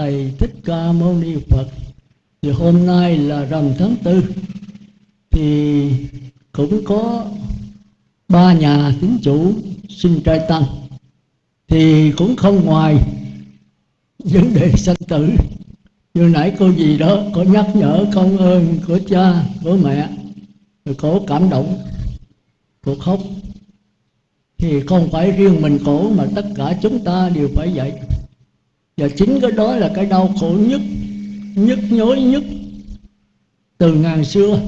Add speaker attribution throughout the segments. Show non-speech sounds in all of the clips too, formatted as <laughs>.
Speaker 1: thầy thích ca mâu ni phật, thì hôm nay là rằm tháng tư, thì cũng có ba nhà tín chủ xin trai tăng. Thì cũng không ngoài vấn đề sanh tử. Như nãy cô gì đó có nhắc nhở công ơn của cha, của mẹ, rồi cổ cảm động, cổ khóc. Thì không phải riêng mình cổ mà tất cả chúng ta đều phải vậy và chính cái đó là cái đau khổ nhất, nhức nhối nhất từ ngàn xưa,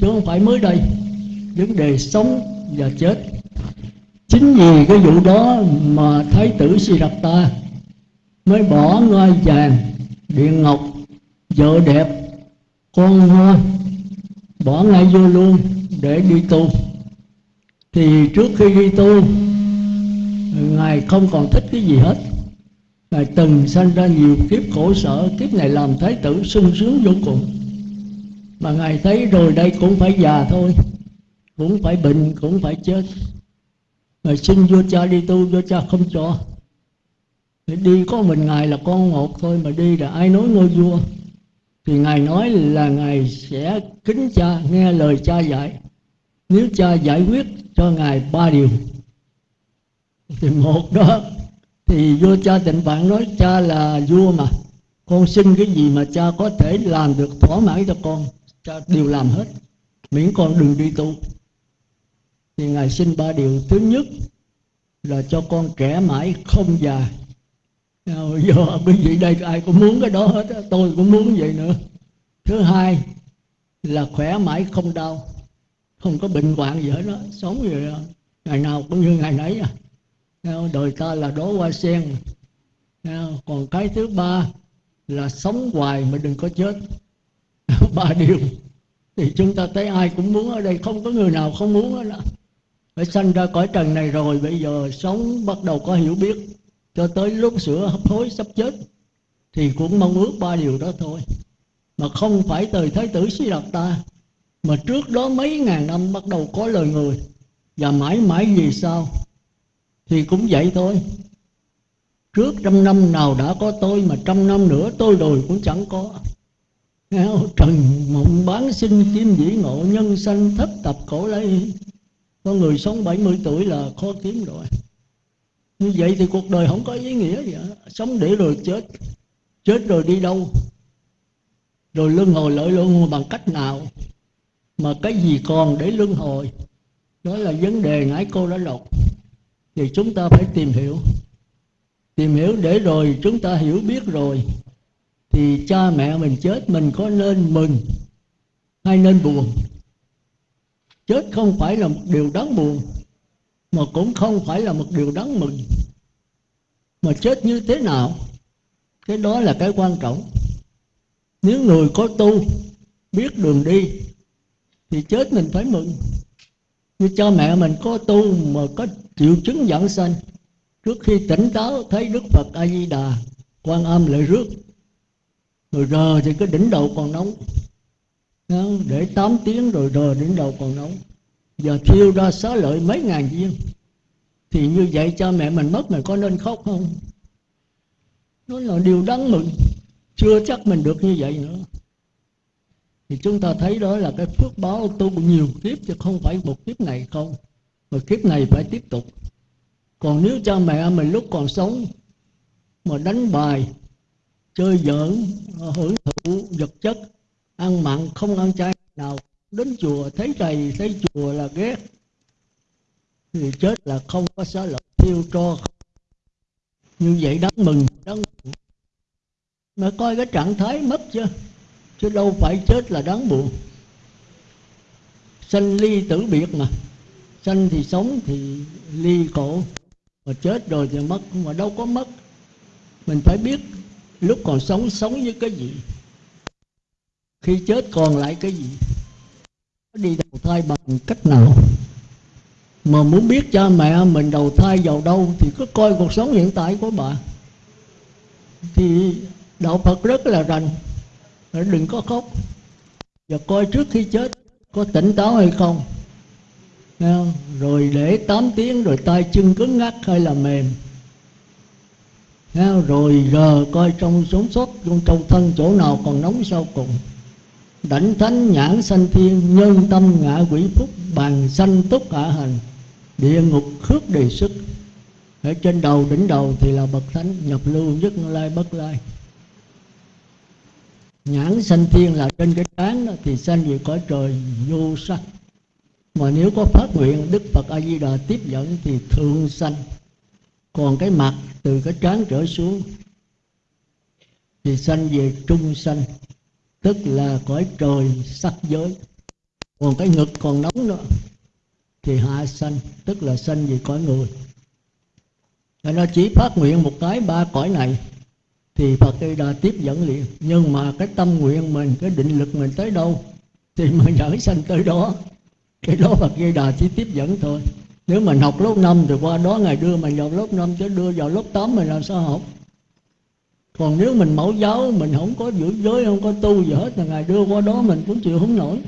Speaker 1: chứ không phải mới đây. Vấn đề sống và chết. Chính vì cái vụ đó mà thái tử Siddhartha mới bỏ ngai vàng, điện ngọc, vợ đẹp, con ngoan bỏ ngay vô luôn để đi tu. Thì trước khi đi tu, ngài không còn thích cái gì hết ngài từng sanh ra nhiều kiếp khổ sở, kiếp này làm thái tử sung sướng vô cùng. Mà ngài thấy rồi đây cũng phải già thôi, cũng phải bệnh, cũng phải chết. Ngài xin vua cha đi tu, vua cha không cho. Đi có mình ngài là con một thôi, mà đi là ai nói ngôi vua? Thì ngài nói là ngài sẽ kính cha, nghe lời cha dạy. Nếu cha giải quyết cho ngài ba điều, thì một đó thì vua cha tịnh bạn nói, cha là vua mà, con xin cái gì mà cha có thể làm được thỏa mãn cho con, cha đều làm hết, miễn con đừng đi tu. Thì ngài xin ba điều. Thứ nhất là cho con trẻ mãi không già. Giờ quý vị đây ai cũng muốn cái đó hết tôi cũng muốn vậy nữa. Thứ hai là khỏe mãi không đau, không có bệnh hoạn gì hết đó sống vậy đó. ngày nào cũng như ngày nấy à đời ta là đố hoa sen. Còn cái thứ ba là sống hoài mà đừng có chết. <laughs> Ba điều. Thì chúng ta thấy ai cũng muốn ở đây, không có người nào không muốn hết đó phải sanh ra cõi trần này rồi, bây giờ sống bắt đầu có hiểu biết. Cho tới lúc sửa hấp hối sắp chết, thì cũng mong ước ba điều đó thôi. Mà không phải từ thái tử sĩ đạt ta mà trước đó mấy ngàn năm bắt đầu có lời người. Và mãi mãi vì sao? Thì cũng vậy thôi. Trước trăm năm nào đã có tôi mà trăm năm nữa tôi rồi cũng chẳng có. Trần mộng bán sinh kim dĩ ngộ nhân sanh thất tập cổ lấy Con người sống 70 tuổi là khó kiếm rồi. Như vậy thì cuộc đời không có ý nghĩa gì hết. Sống để rồi chết. Chết rồi đi đâu? Rồi luân hồi lợi luân hồi bằng cách nào? Mà cái gì còn để luân hồi? Đó là vấn đề nãy cô đã đọc thì chúng ta phải tìm hiểu. Tìm hiểu để rồi chúng ta hiểu biết rồi, thì cha mẹ mình chết mình có nên mừng hay nên buồn? Chết không phải là một điều đáng buồn, mà cũng không phải là một điều đáng mừng. Mà chết như thế nào? Cái đó là cái quan trọng. Nếu người có tu, biết đường đi, thì chết mình phải mừng như cha mẹ mình có tu mà có triệu chứng dẫn sanh, trước khi tỉnh táo thấy đức phật a di đà quan âm lại rước. Rồi rờ thì cái đỉnh đầu còn nóng. Để 8 tiếng rồi rờ đỉnh đầu còn nóng. Giờ thiêu ra xá lợi mấy ngàn viên. Thì như vậy cha mẹ mình mất mình có nên khóc không? Nó là điều đáng mừng. Chưa chắc mình được như vậy nữa thì chúng ta thấy đó là cái phước báo tu nhiều kiếp chứ không phải một kiếp này không. Mà kiếp này phải tiếp tục. Còn nếu cha mẹ mình lúc còn sống mà đánh bài, chơi giỡn, hưởng thụ vật chất, ăn mặn, không ăn chay nào, đến chùa, thấy thầy, thấy chùa là ghét, thì chết là không có xá lợi, thiêu cho như vậy đáng mừng đáng mừng. mà coi cái trạng thái mất chưa? Chứ đâu phải chết là đáng buồn. Sanh ly tử biệt mà. Sanh thì sống thì ly cổ. Mà chết rồi thì mất, mà đâu có mất. Mình phải biết lúc còn sống sống với cái gì. Khi chết còn lại cái gì. Đi đầu thai bằng cách nào? Mà muốn biết cha mẹ mình đầu thai vào đâu thì cứ coi cuộc sống hiện tại của bà. Thì đạo phật rất là rành đừng có khóc. Và coi trước khi chết có tỉnh táo hay không. Rồi để 8 tiếng rồi tay chân cứng ngắc hay là mềm. Rồi giờ coi trong sống sót trong trong thân chỗ nào còn nóng sau cùng. Đảnh thánh nhãn sanh thiên, nhân tâm ngã quỷ phúc, bàn sanh túc hạ hành. Địa ngục khước đề sức ở trên đầu, đỉnh đầu thì là bậc thánh, nhập lưu nhất lai, bất lai nhãn sanh thiên là trên cái trán đó, thì sanh về cõi trời vô sắc mà nếu có phát nguyện đức phật a di đà tiếp dẫn thì thượng sanh. Còn cái mặt từ cái trán trở xuống thì sanh về trung sanh tức là cõi trời sắc giới. Còn cái ngực còn nóng nữa thì hạ sanh tức là sanh về cõi người. Nên nó chỉ phát nguyện một cái ba cõi này thì Phật đi đã tiếp dẫn liền. Nhưng mà cái tâm nguyện mình, cái định lực mình tới đâu? Thì mình nhảy sanh tới đó. Cái đó Phật Di Đà chỉ tiếp dẫn thôi. Nếu mình học lớp 5 thì qua đó ngày đưa mình vào lớp 5 chứ đưa vào lớp 8 mình làm sao học? Còn nếu mình mẫu giáo, mình không có giữ giới, không có tu gì hết là ngày đưa qua đó mình cũng chịu không nổi.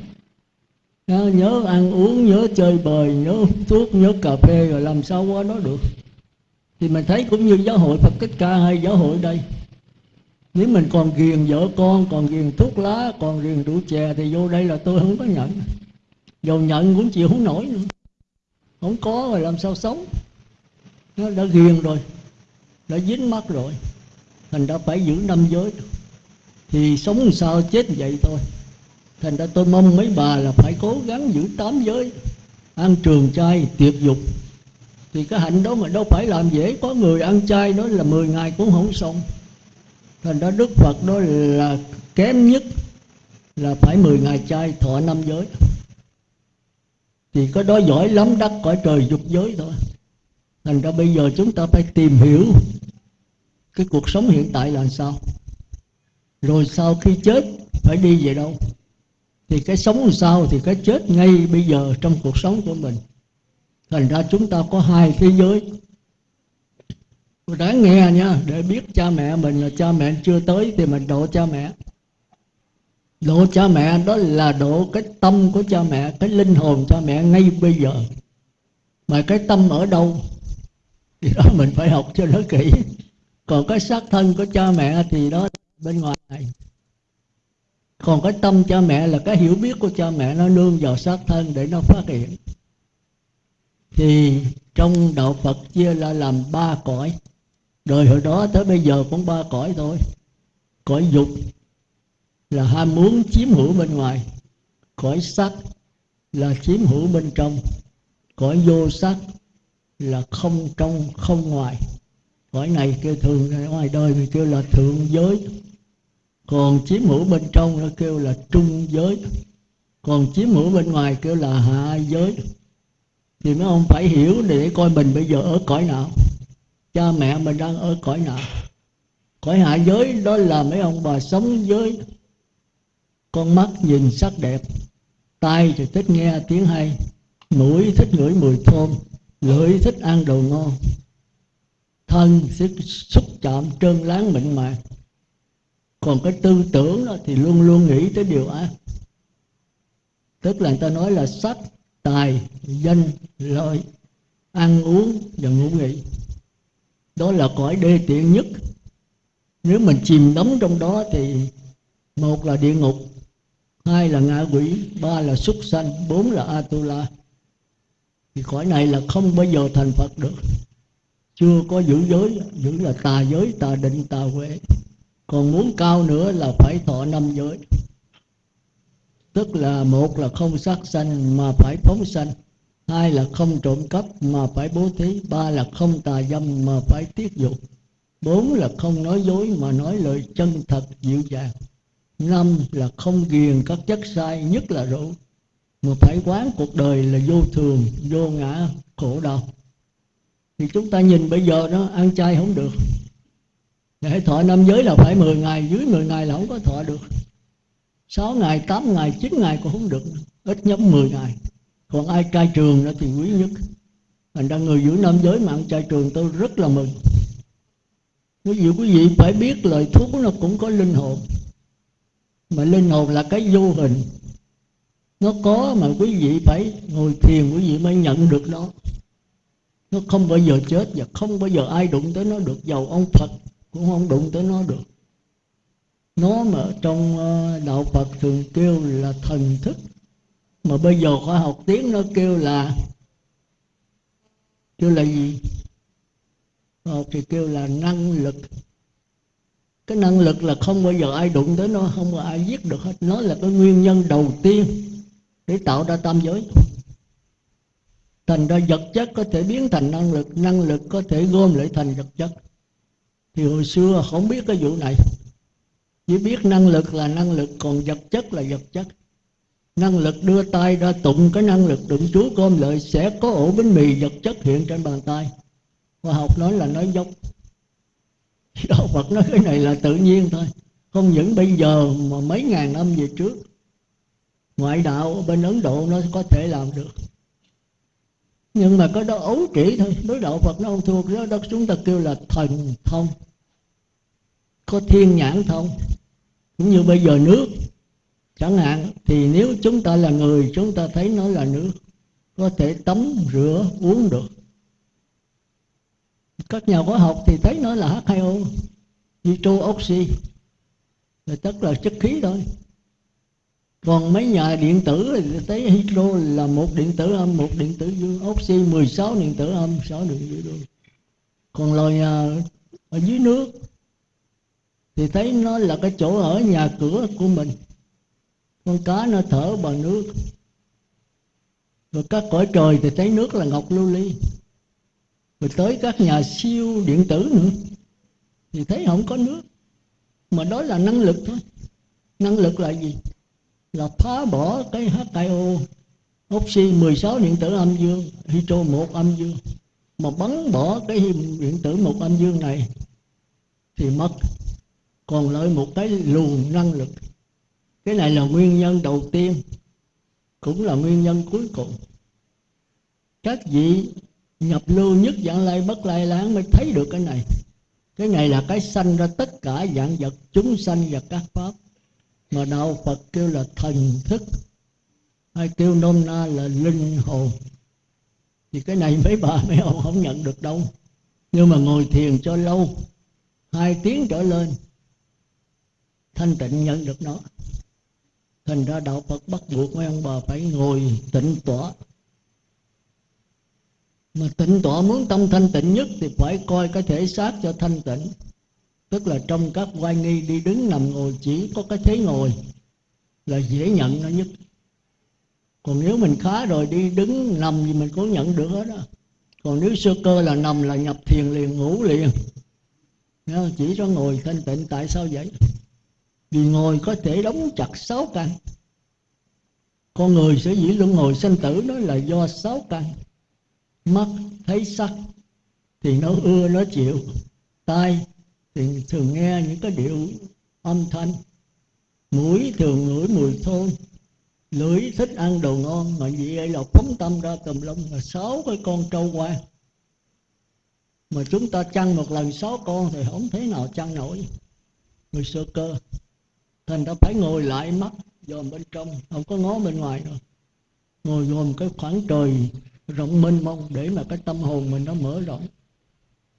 Speaker 1: À, nhớ ăn uống, nhớ chơi bời, nhớ thuốc, nhớ cà phê, rồi làm sao qua đó được? Thì mình thấy cũng như giáo hội Phật Tích Ca hay giáo hội đây nếu mình còn ghiền vợ con, còn ghiền thuốc lá, còn ghiền rượu chè thì vô đây là tôi không có nhận. Dầu nhận cũng chịu không nổi nữa. Không có rồi làm sao sống? Nó đã ghiền rồi, đã dính mắt rồi. Thành đã phải giữ năm giới thì sống sao chết vậy thôi. Thành ra tôi mong mấy bà là phải cố gắng giữ tám giới. Ăn trường chay, tiệc dục. Thì cái hạnh đó mà đâu phải làm dễ có người ăn chay, nói là 10 ngày cũng không xong thành đó đức phật đó là kém nhất là phải 10 ngày chay thọ năm giới. Thì có đó giỏi lắm đắc cõi trời dục giới thôi. Thành ra bây giờ chúng ta phải tìm hiểu cái cuộc sống hiện tại là sao. Rồi sau khi chết phải đi về đâu? Thì cái sống làm sao thì cái chết ngay bây giờ trong cuộc sống của mình. Thành ra chúng ta có hai thế giới đáng nghe nha, để biết cha mẹ mình là cha mẹ chưa tới thì mình độ cha mẹ. Độ cha mẹ đó là độ cái tâm của cha mẹ, cái linh hồn cha mẹ ngay bây giờ. Mà cái tâm ở đâu? Thì đó mình phải học cho nó kỹ. Còn cái xác thân của cha mẹ thì đó bên ngoài này. Còn cái tâm cha mẹ là cái hiểu biết của cha mẹ, nó nương vào xác thân để nó phát hiện. Thì trong đạo Phật chia ra làm ba cõi đời hồi đó tới bây giờ cũng ba cõi thôi. Cõi dục là ham muốn chiếm hữu bên ngoài. Cõi sắc là chiếm hữu bên trong. Cõi vô sắc là không trong, không ngoài. Cõi này kêu thường, ngoài đời thì kêu là thượng giới. Còn chiếm hữu bên trong nó kêu là trung giới. Còn chiếm hữu bên ngoài kêu là hạ giới. Thì mấy ông phải hiểu để coi mình bây giờ ở cõi nào cha mẹ mình đang ở cõi nào cõi hạ giới đó là mấy ông bà sống với con mắt nhìn sắc đẹp, tai thì thích nghe tiếng hay, mũi thích ngửi mùi thơm, lưỡi thích ăn đồ ngon, thân sẽ xúc chạm trơn láng mịn màng. Còn cái tư tưởng đó thì luôn luôn nghĩ tới điều ác. Tức là người ta nói là sắc, tài, danh, lợi, ăn uống và ngủ nghỉ đó là cõi đê tiện nhất. Nếu mình chìm đắm trong đó thì một là địa ngục, hai là ngạ quỷ, ba là súc sanh, bốn là atula. Thì cõi này là không bao giờ thành phật được. Chưa có giữ giới, giữ là tà giới, tà định, tà huệ. Còn muốn cao nữa là phải thọ năm giới. Tức là một là không sát sanh mà phải phóng sanh hai là không trộm cắp mà phải bố thí, ba là không tà dâm mà phải tiết dục. Bốn là không nói dối mà nói lời chân thật dịu dàng. Năm là không ghiền các chất sai, nhất là rượu. Mà phải quán cuộc đời là vô thường, vô ngã, khổ đau. Thì chúng ta nhìn bây giờ nó ăn chay không được. Để thọ năm giới là phải 10 ngày, dưới 10 ngày là không có thọ được. 6 ngày 8 ngày 9 ngày cũng không được. Ít nhất 10 ngày còn ai trai trường đó thì quý nhất. Thành ra người giữ năm giới mạng trai trường, tôi rất là mừng. Quý vị quý vị phải biết lời thuốc nó cũng có linh hồn. Mà linh hồn là cái vô hình. Nó có mà quý vị phải ngồi thiền, quý vị mới nhận được nó. Nó không bao giờ chết và không bao giờ ai đụng tới nó được. Giàu ông phật cũng không đụng tới nó được. Nó mà trong ờ, đạo Phật thường kêu là thần thức mà bây giờ khoa học tiếng nó kêu là kêu là gì? Ờ, thì kêu là năng lực. Cái năng lực là không bao giờ ai đụng tới nó không bao ai giết được hết. Nó là cái nguyên nhân đầu tiên để tạo ra tam giới. Thành ra vật chất có thể biến thành năng lực năng lực có thể gom lại thành vật chất. Thì hồi xưa không biết cái vụ này. Chỉ biết năng lực là năng lực còn vật chất là vật chất năng lực đưa tay ra tụng cái năng lực đựng chúa gom lợi sẽ có ổ bánh mì vật chất hiện trên bàn tay. Khoa học nói là nói dốc. <laughs> Đạo phật nói cái này là tự nhiên thôi. Không những bây giờ mà mấy ngàn năm về trước ngoại đạo ở bên ấn độ nó có thể làm được. Nhưng mà có đó ấu trĩ thôi. Đối đạo phật nó không thuộc. Đó, đó chúng ta kêu là thần thông. Có thiên nhãn thông. Cũng như bây giờ nước chẳng hạn, thì nếu chúng ta là người, chúng ta thấy nó là nước, có thể tắm, rửa, uống được. Các nhà khoa học thì thấy nó là H2O nitro oxy là tất là chất khí thôi. Còn mấy nhà điện tử thì thấy hydro là một điện tử âm, một điện tử dương oxy 16 điện tử âm 6 điện tử dương. Còn loài à, ở dưới nước thì thấy nó là cái chỗ ở nhà cửa của mình con cá nó thở bằng nước. Rồi các cõi trời thì thấy nước là ngọc lưu ly. Rồi tới các nhà siêu điện tử nữa, thì thấy không có nước. Mà đó là năng lực thôi. Năng lực là gì? Là phá bỏ cái H2O oxy 16 điện tử âm dương, hydro một âm dương. Mà bắn bỏ cái điện tử một âm dương này thì mất. Còn lại một cái luồng năng lực cái này là nguyên nhân đầu tiên, cũng là nguyên nhân cuối cùng. Các vị nhập lưu nhất dạng lai bất lai láng mới thấy được cái này. Cái này là cái sanh ra tất cả dạng vật, chúng sanh và các pháp. Mà đạo phật kêu là thần thức, hay kêu nôm na là linh hồn. Thì cái này mấy bà, mấy ông không nhận được đâu. Nhưng mà ngồi thiền cho lâu, hai tiếng trở lên, thanh tịnh nhận được nó thành ra đạo phật bắt buộc mấy ông bà phải ngồi tịnh tọa. Mà tịnh tọa muốn tâm thanh tịnh nhất thì phải coi cái thể xác cho thanh tịnh. Tức là trong các quay nghi đi đứng nằm ngồi chỉ có cái thế ngồi là dễ nhận nó nhất. Còn nếu mình khá rồi đi đứng nằm thì mình cũng nhận được hết đó còn nếu sơ cơ là nằm là nhập thiền liền ngủ liền. Chỉ cho ngồi thanh tịnh tại sao vậy? Vì ngồi có thể đóng chặt sáu căn. Con người sẽ dĩ luân ngồi sanh tử đó là do sáu căn. Mắt thấy sắc, thì nó ưa, nó chịu. Tai thì thường nghe những cái điệu âm thanh. Mũi thường ngửi mùi thơm. Lưỡi thích ăn đồ ngon, mà vì vậy là phóng tâm ra tùm lum là sáu cái con trâu qua mà chúng ta chăn một lần sáu con thì không thế nào chăn nổi. Người sơ cơ thành ra phải ngồi lại mắt dòm bên trong, không có ngó bên ngoài nữa. Ngồi dòm cái khoảng trời rộng mênh mông để mà cái tâm hồn mình nó mở rộng.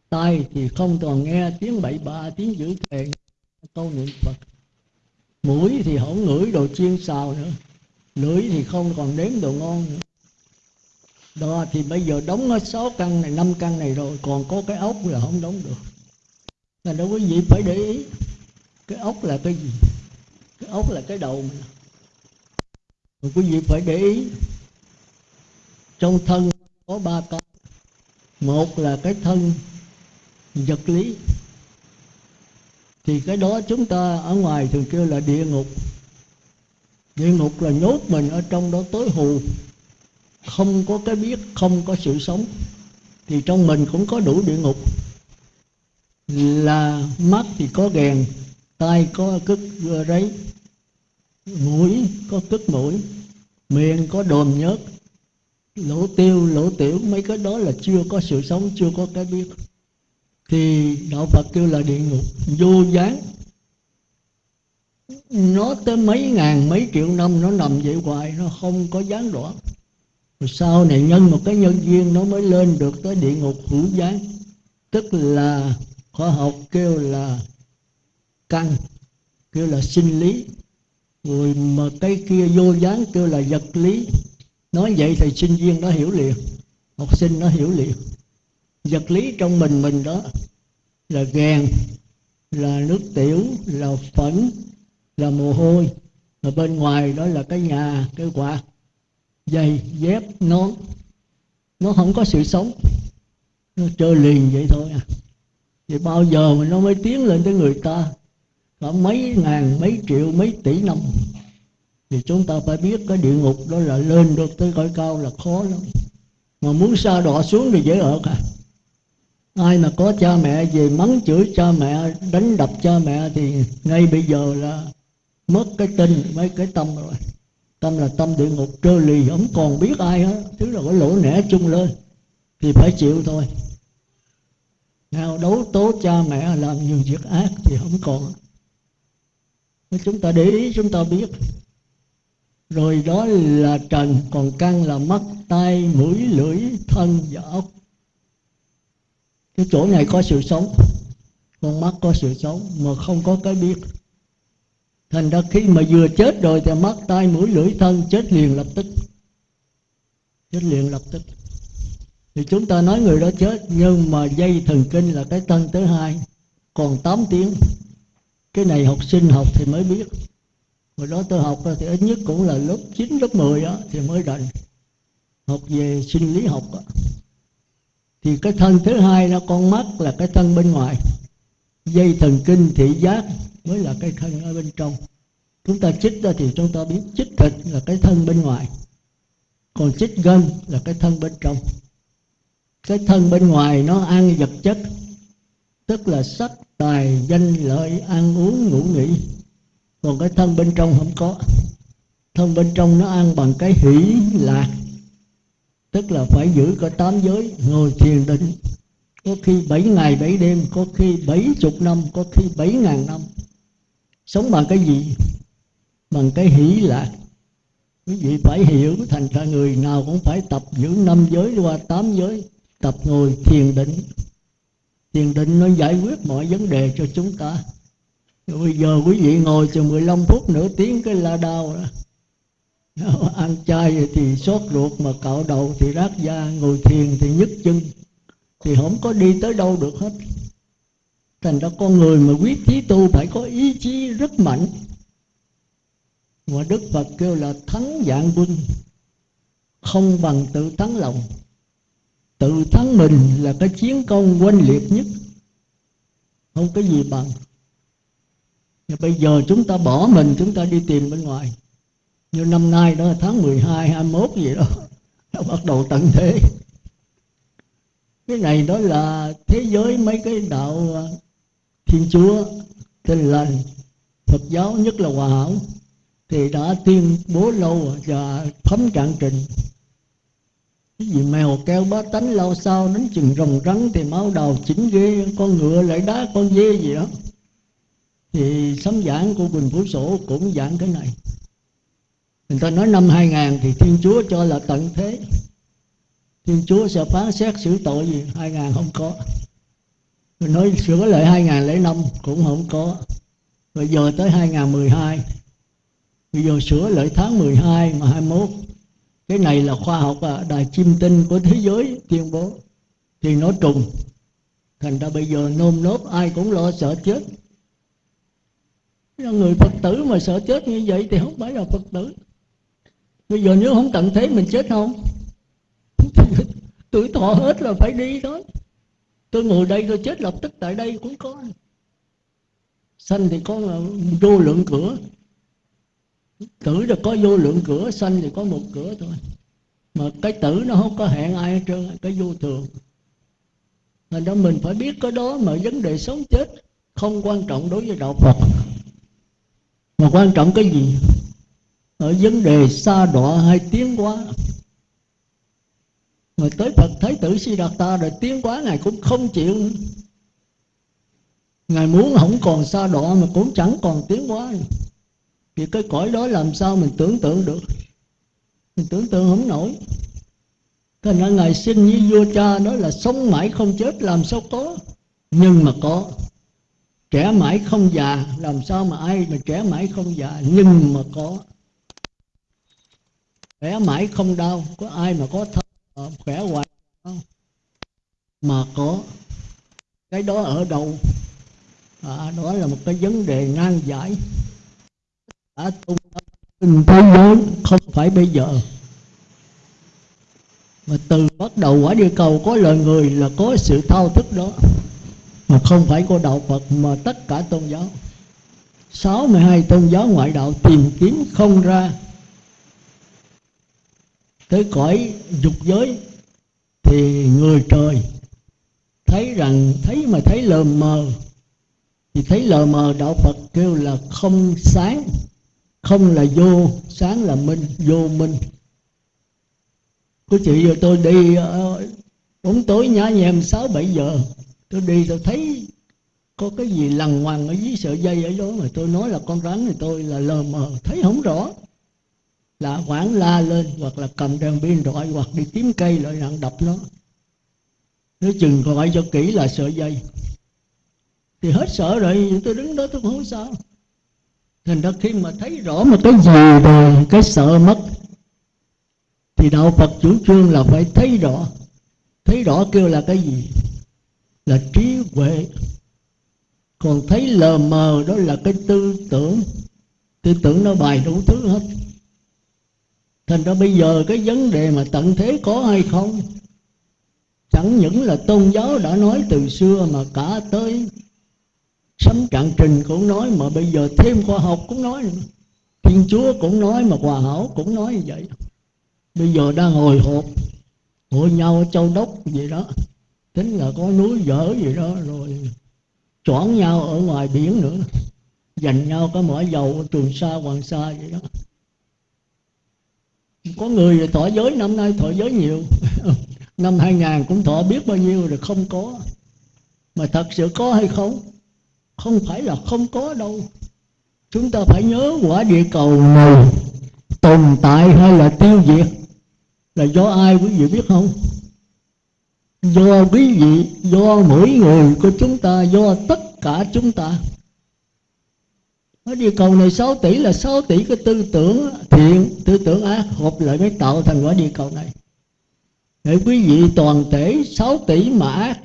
Speaker 1: Tai thì không còn nghe tiếng bậy bạ, tiếng dữ thề câu niệm phật. Mũi thì không ngửi đồ chiên xào nữa. Lưỡi thì không còn đếm đồ ngon nữa. Đó thì bây giờ đóng ở sáu căn này, năm căn này rồi, còn có cái ốc là không đóng được. Là đâu quý vị phải để ý. Cái ốc là cái gì? Cái ốc là cái đầu mình. Rồi quý vị phải để ý, trong thân có ba cái một là cái thân vật lý. Thì cái đó chúng ta ở ngoài thường kêu là địa ngục. Địa ngục là nhốt mình ở trong đó tối hù. Không có cái biết, không có sự sống. Thì trong mình cũng có đủ địa ngục. Là mắt thì có ghèn tai có cức rấy mũi có cức mũi, miệng có đồm nhớt. Lỗ tiêu, lỗ tiểu, mấy cái đó là chưa có sự sống, chưa có cái biết. Thì đạo phật kêu là địa ngục, vô gián. Nó tới mấy ngàn, mấy triệu năm nó nằm vậy hoài, nó không có gián đoạn rồi sau này nhân một cái nhân duyên, nó mới lên được tới địa ngục hữu gián. Tức là khoa học kêu là căn, kêu là sinh lý rồi mà cái kia vô dáng kêu là vật lý. Nói vậy thì sinh viên nó hiểu liền. Học sinh nó hiểu liền. Vật lý trong mình mình đó là gàn là nước tiểu, là phẫn là mồ hôi. Và bên ngoài đó là cái nhà, cái quạt giày dép, nón. Nó không có sự sống. Nó trơ liền vậy thôi à. Vậy bao giờ mà nó mới tiến lên tới người ta? Có mấy ngàn, mấy triệu, mấy tỷ năm. Thì chúng ta phải biết cái địa ngục đó là lên được tới cõi cao là khó lắm. Mà muốn xa đọa xuống thì dễ ở cả à. ai mà có cha mẹ về mắng chửi cha mẹ, đánh đập cha mẹ thì ngay bây giờ là mất cái tinh mấy cái tâm rồi. Tâm là tâm địa ngục, trơ lì, không còn biết ai hết. Tức là cái lỗ nẻ chung lên, thì phải chịu thôi. Nào đấu tố cha mẹ làm nhiều việc ác thì không còn chúng ta để ý, chúng ta biết. Rồi đó là trần, còn căn là mắt tay mũi, lưỡi, thân và ốc cái chỗ này có sự sống, con mắt có sự sống mà không có cái biết. Thành ra khi mà vừa chết rồi thì mắt tay mũi, lưỡi, thân chết liền lập tức. Chết liền lập tức. Thì chúng ta nói người đó chết, nhưng mà dây thần kinh là cái thân thứ hai, còn 8 tiếng cái này học sinh học thì mới biết. Hồi đó tôi học thì ít nhất cũng là lớp 9, lớp 10 đó, thì mới rành học về sinh lý học đó. thì cái thân thứ hai là con mắt là cái thân bên ngoài. Dây thần kinh thị giác mới là cái thân ở bên trong. Chúng ta chích ra thì chúng ta biết chích thịt là cái thân bên ngoài. Còn chích gân là cái thân bên trong. Cái thân bên ngoài nó ăn vật chất tức là sắc tài, danh lợi, ăn uống, ngủ nghỉ. Còn cái thân bên trong không có. Thân bên trong nó ăn bằng cái hỷ lạc. Tức là phải giữ có tám giới, ngồi thiền định. Có khi bảy ngày bảy đêm, có khi bảy chục năm, có khi bảy ngàn năm. Sống bằng cái gì? Bằng cái hỷ lạc. Quý vị phải hiểu, thành ra người nào cũng phải tập giữ năm giới qua tám giới, tập ngồi thiền định thiền định nó giải quyết mọi vấn đề cho chúng ta. Bây giờ quý vị ngồi chừng 15 phút nửa tiếng cái la đau đó. Ăn chay thì sốt ruột mà cạo đầu thì rát da, ngồi thiền thì nhức chân, thì không có đi tới đâu được hết. Thành ra con người mà quyết chí tu phải có ý chí rất mạnh. Mà đức phật kêu là thắng dạng quân, không bằng tự thắng lòng tự thắng mình là cái chiến công oanh liệt nhất. Không có gì bằng. Và bây giờ chúng ta bỏ mình chúng ta đi tìm bên ngoài. Như năm nay đó là tháng 12, 21 gì đó <laughs> nó bắt đầu tận thế. Cái này đó là thế giới mấy cái đạo à, thiên chúa tin lành phật giáo nhất là hòa hảo thì đã tuyên bố lâu và thấm trạng trình vì mèo keo bá tánh lâu sau đánh chừng rồng rắn thì máu đầu chỉnh ghê, con ngựa lại đá con dê gì đó. Thì sấm giảng của Quỳnh Phú Sổ cũng giảng cái này. Người ta nói năm 2000 thì Thiên Chúa cho là tận thế. Thiên Chúa sẽ phán xét xử tội gì? 2000 không có. Rồi nói sửa lại 2005 cũng không có. Rồi giờ tới 2012 Bây giờ sửa lại tháng 12 mà 21 cái này là khoa học à, đài chim tinh của thế giới tuyên bố. Thì nó trùng. Thành ra bây giờ nôm nốt ai cũng lo sợ chết. Người phật tử mà sợ chết như vậy thì không phải là phật tử. Bây giờ nếu không tận thế mình chết không? <laughs> Tuổi thọ hết là phải đi thôi. Tôi ngồi đây tôi chết lập tức tại đây cũng có. Sanh thì có vô lượng cửa tử là có vô lượng cửa, sanh thì có một cửa thôi. Mà cái tử nó không có hẹn ai hết trơn, cái vô thường. Thành ra mình phải biết cái đó mà vấn đề sống chết không quan trọng đối với đạo phật. Mà quan trọng cái gì? Ở vấn đề xa đọa hay tiến hóa. Mà tới Phật Thái tử Si Đạt Ta rồi tiến hóa, Ngài cũng không chịu Ngài muốn không còn xa đọa mà cũng chẳng còn tiến hóa thì cái cõi đó làm sao mình tưởng tượng được? Mình tưởng tượng không nổi. Thành ra Ngài xin như vua cha đó là sống mãi không chết làm sao có? Nhưng mà có. Trẻ mãi không già làm sao mà ai mà trẻ mãi không già? Nhưng mà có. Khỏe mãi không đau có ai mà có thân khỏe hoài không? Mà có. Cái đó ở đâu? À, đó là một cái vấn đề nan giải đã tung trên thế giới, không phải bây giờ. Mà từ bắt đầu quả địa cầu có lời người là có sự thao thức đó. Mà không phải của đạo Phật, mà tất cả tôn giáo. 62 tôn giáo ngoại đạo tìm kiếm không ra. Tới cõi dục giới thì người trời thấy rằng, thấy mà thấy lờ mờ, thì thấy lờ mờ đạo Phật kêu là không sáng không là vô sáng là minh vô minh. Có chị giờ tôi đi ờ, bóng tối nhá nhem sáu bảy giờ. Tôi đi tôi thấy có cái gì lằn ngoằn ở dưới sợi dây ở đó mà tôi nói là con rắn thì tôi là lờ mờ thấy không rõ. Là quảng la lên hoặc là cầm đèn pin rọi hoặc đi kiếm cây lại nặng đập nó. Nếu chừng gọi cho kỹ là sợi dây. Thì hết sợ rồi tôi đứng đó tôi không sao thành ra khi mà thấy rõ một cái gì rồi cái sợ mất, thì đạo phật chủ trương là phải thấy rõ. Thấy rõ kêu là cái gì? Là trí huệ. Còn thấy lờ mờ đó là cái tư tưởng. Tư tưởng nó bài đủ thứ hết. Thành ra bây giờ cái vấn đề mà tận thế có hay không? Chẳng những là tôn giáo đã nói từ xưa mà cả tới sấm cạn trình cũng nói mà bây giờ thêm khoa học cũng nói thiên chúa cũng nói mà hòa hảo cũng nói như vậy. Bây giờ đang hồi hộp, hội nhau ở châu đốc gì đó. Tính là có núi dở gì đó, rồi choảng nhau ở ngoài biển nữa. Dành nhau có mỏ dầu trường sa, hoàng sa vậy đó. Có người thọ giới năm nay thọ giới nhiều. <laughs> Năm 2000 cũng thọ biết bao nhiêu rồi không có. Mà thật sự có hay không? Không phải là không có đâu. Chúng ta phải nhớ quả địa cầu này tồn tại hay là tiêu diệt? Là do ai quý vị biết không? Do quý vị, do mỗi người của chúng ta, do tất cả chúng ta. Ở địa cầu này 6 tỷ là 6 tỷ cái tư tưởng thiện, tư tưởng ác hợp lại mới tạo thành quả địa cầu này. Để quý vị toàn thể 6 tỷ mà ác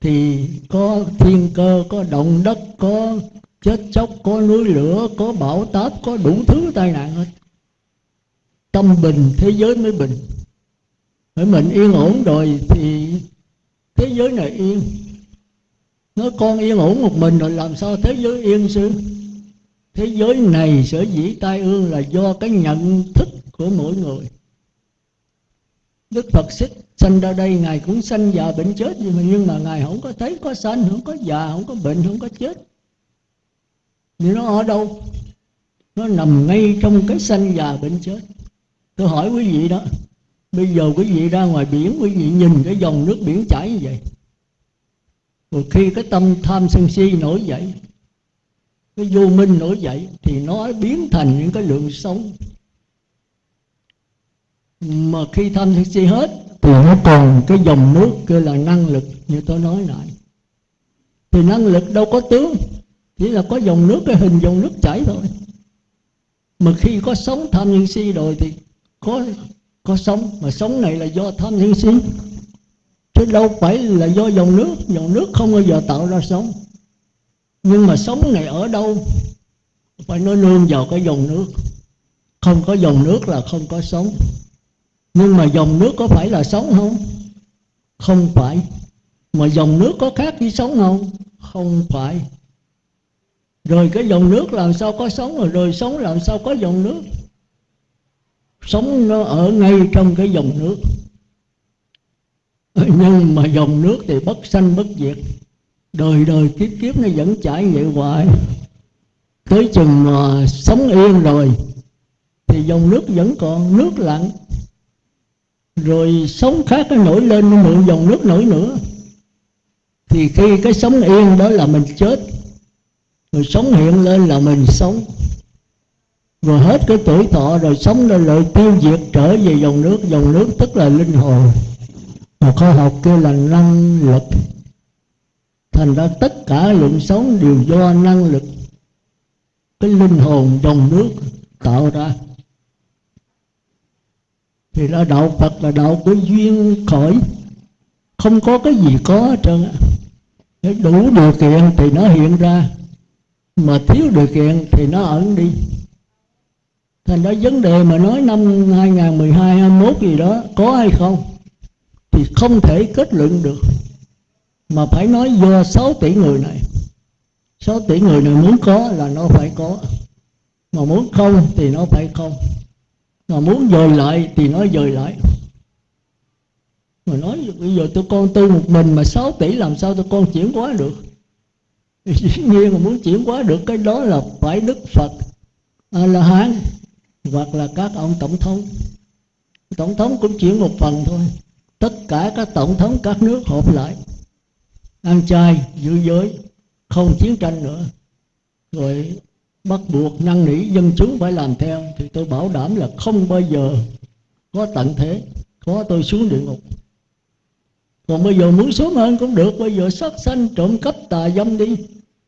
Speaker 1: thì có thiên cơ, có động đất, có chết chóc, có núi lửa, có bão táp, có đủ thứ tai nạn hết. Tâm bình, thế giới mới bình. Phải mình yên ổn rồi thì thế giới này yên. Nó con yên ổn một mình rồi làm sao thế giới yên sư thế giới này sở dĩ tai ương là do cái nhận thức của mỗi người. Đức phật xích sanh ra đây, ngài cũng sanh già bệnh chết nhưng mà nhưng mà ngài không có thấy có sanh, không có già, không có bệnh, không có chết. Thì nó ở đâu? Nó nằm ngay trong cái sanh già bệnh chết. Tôi hỏi quý vị đó, bây giờ quý vị ra ngoài biển, quý vị nhìn cái dòng nước biển chảy như vậy. Rồi khi cái tâm tham sân si nổi dậy, cái vô minh nổi dậy, thì nó biến thành những cái lượng sống mà khi tham sân si hết thì nó còn cái dòng nước kêu là năng lực như tôi nói lại. Thì năng lực đâu có tướng, chỉ là có dòng nước, cái hình dòng nước chảy thôi. Mà khi có sống tham nhân si rồi thì có có sống. Mà sống này là do tham nhân si. Chứ đâu phải là do dòng nước. Dòng nước không bao giờ tạo ra sống. Nhưng mà sống này ở đâu? Phải nó nương vào cái dòng nước. Không có dòng nước là không có sống nhưng mà dòng nước có phải là sống không? Không phải. Mà dòng nước có khác với sống không? Không phải. Rồi cái dòng nước làm sao có sống rồi rồi sống làm sao có dòng nước? Sống nó ở ngay trong cái dòng nước. Nhưng mà dòng nước thì bất sanh bất diệt. Đời đời kiếp kiếp nó vẫn chảy vậy hoài. Tới chừng mà sống yên rồi, thì dòng nước vẫn còn, nước lặng rồi sống khác nó nổi lên, nó mượn dòng nước nổi nữa. Thì khi cái sống yên đó là mình chết, rồi sống hiện lên là mình sống. Rồi hết cái tuổi thọ, rồi sống lên lại tiêu diệt trở về dòng nước. Dòng nước tức là linh hồn. Mà khoa học kêu là năng lực. Thành ra tất cả lượng sống đều do năng lực, cái linh hồn dòng nước tạo ra thì là đạo phật là đạo của duyên khởi. Không có cái gì có hết trơn đủ điều kiện thì nó hiện ra. Mà thiếu điều kiện thì nó ẩn đi. Thành ra vấn đề mà nói năm 2012 21 gì đó, có hay không? Thì không thể kết luận được. Mà phải nói do 6 tỷ người này. 6 tỷ người này muốn có là nó phải có. Mà muốn không thì nó phải không mà muốn dời lại thì nói dời lại. Mà nói bây giờ tôi con tu một mình mà 6 tỷ làm sao tôi con chuyển hóa được? Dĩ nhiên mà muốn chuyển hóa được cái đó là phải đức phật a la hán hoặc là các ông tổng thống. Tổng thống cũng chuyển một phần thôi. Tất cả các tổng thống các nước họp lại. Ăn chay, giữ giới, không chiến tranh nữa. Rồi bắt buộc năn nỉ dân chúng phải làm theo. Thì tôi bảo đảm là không bao giờ có tận thế. Có tôi xuống địa ngục. Còn bây giờ muốn xuống hơn cũng được. Bây giờ sát sanh trộm cắp tà dâm đi,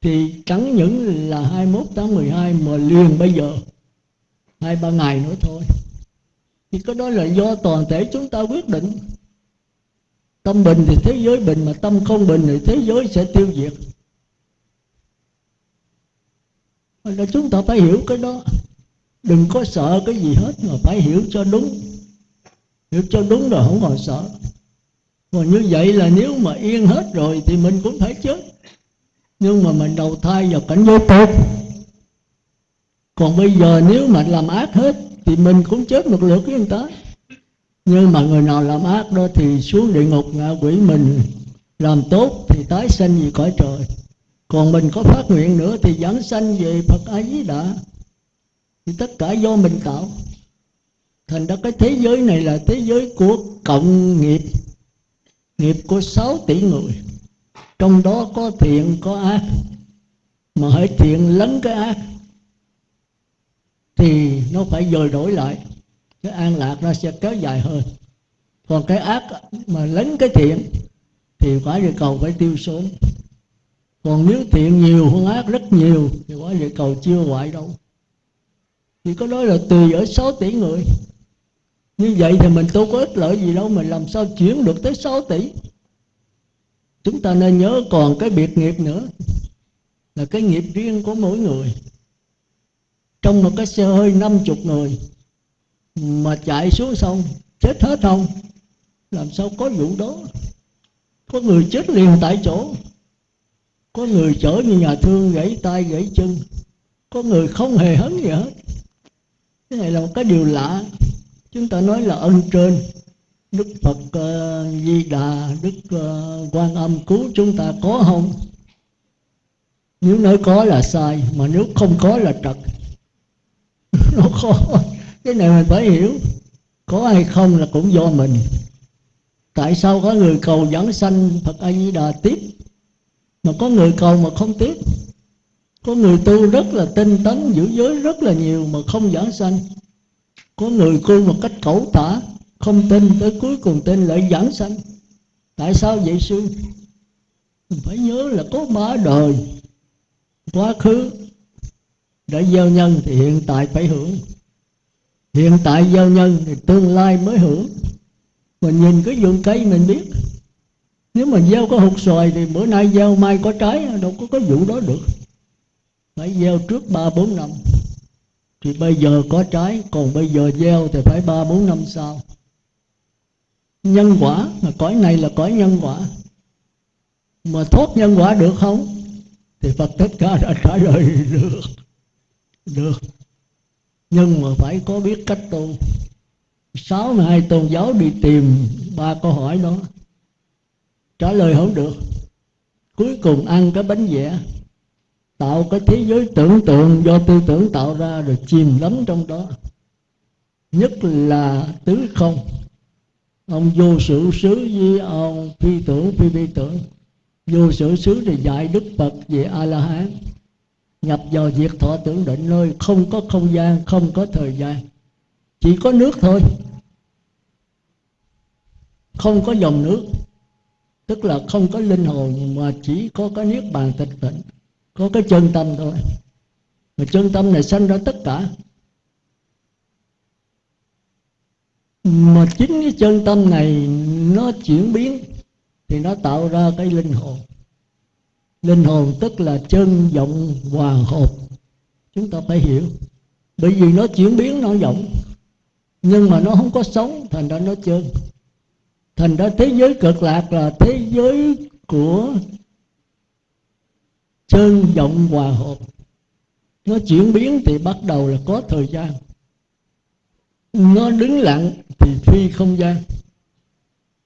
Speaker 1: thì chẳng những là 21 tháng 12 mà liền bây giờ. Hai, ba ngày nữa thôi. Thì cái đó là do toàn thể chúng ta quyết định. Tâm bình thì thế giới bình mà tâm không bình thì thế giới sẽ tiêu diệt. Là chúng ta phải hiểu cái đó. Đừng có sợ cái gì hết mà phải hiểu cho đúng. Hiểu cho đúng rồi không còn sợ. Còn như vậy là nếu mà yên hết rồi thì mình cũng phải chết. Nhưng mà mình đầu thai vào cảnh giới tốt. Còn bây giờ nếu mà làm ác hết thì mình cũng chết một lượt với người ta. Nhưng mà người nào làm ác đó thì xuống địa ngục ngạ quỷ mình. Làm tốt thì tái sanh gì cõi trời còn mình có phát nguyện nữa thì giảng sanh về phật a di đà thì tất cả do mình tạo. Thành ra cái thế giới này là thế giới của cộng nghiệp. Nghiệp của 6 tỷ người. Trong đó có thiện, có ác. Mà hãy thiện lấn cái ác. Thì nó phải dời đổi lại. Cái an lạc nó sẽ kéo dài hơn. Còn cái ác mà lấn cái thiện thì quả địa cầu phải tiêu sớm còn nếu thiện nhiều hơn ác rất nhiều, thì quả địa cầu chưa hoại đâu. Thì có nói là tùy ở 6 tỷ người. Như vậy thì mình đâu có ích lợi gì đâu, mình làm sao chuyển được tới 6 tỷ? Chúng ta nên nhớ còn cái biệt nghiệp nữa, là cái nghiệp riêng của mỗi người. Trong một cái xe hơi năm chục người, mà chạy xuống sông, chết hết không? Làm sao có vụ đó? Có người chết liền tại chỗ có người chở như nhà thương gãy tay gãy chân. Có người không hề hấn gì hết. Cái này là một cái điều lạ. Chúng ta nói là ân trên. Đức phật uh, di đà đức uh, quan âm cứu chúng ta có không? Nếu nói có là sai mà nếu không có là trật. <laughs> Nó khó. Cái này mình phải hiểu. Có hay không là cũng do mình. Tại sao có người cầu dẫn sanh phật a di đà tiếp? Mà có người cầu mà không tiếp có người tu rất là tinh tấn, giữ giới rất là nhiều mà không giảng sanh. Có người tu một cách cẩu tả, không tin tới cuối cùng tin lại giảng sanh. Tại sao vậy sư? Mình phải nhớ là có ba đời, quá khứ đã gieo nhân thì hiện tại phải hưởng. Hiện tại gieo nhân thì tương lai mới hưởng. Mình nhìn cái vườn cây mình biết nếu mà gieo có hột xoài thì bữa nay gieo mai có trái, đâu có cái vụ đó được. Phải gieo trước ba bốn năm. Thì bây giờ có trái, còn bây giờ gieo thì phải ba bốn năm sau. Nhân quả, mà cõi này là cõi nhân quả. Mà thoát nhân quả được không? Thì phật tất cả đã trả lời <laughs> được. Được. Nhưng mà phải có biết cách tu. Sáu ngày hai tôn giáo đi tìm ba câu hỏi đó trả lời không được. Cuối cùng ăn cái bánh vẽ tạo cái thế giới tưởng tượng do tư tưởng tạo ra rồi chìm đắm trong đó. Nhất là tứ không. Ông vô sự xứ với ông phi tưởng phi phi tưởng. Vô sự xứ thì dạy đức phật về a la hán nhập vào việc thọ tưởng định nơi không có không gian, không có thời gian. Chỉ có nước thôi. Không có dòng nước tức là không có linh hồn, mà chỉ có cái niết bàn tịch tịnh, có cái chân tâm thôi. Mà chân tâm này sanh ra tất cả. Mà chính cái chân tâm này nó chuyển biến thì nó tạo ra cái linh hồn. Linh hồn tức là chân vọng hòa hợp. Chúng ta phải hiểu. Bởi vì nó chuyển biến, nó vọng. Nhưng mà nó không có sống, thành ra nó chân thành ra thế giới cực lạc là thế giới của chân vọng hòa hợp. Nó chuyển biến thì bắt đầu là có thời gian. Nó đứng lặng thì phi không gian.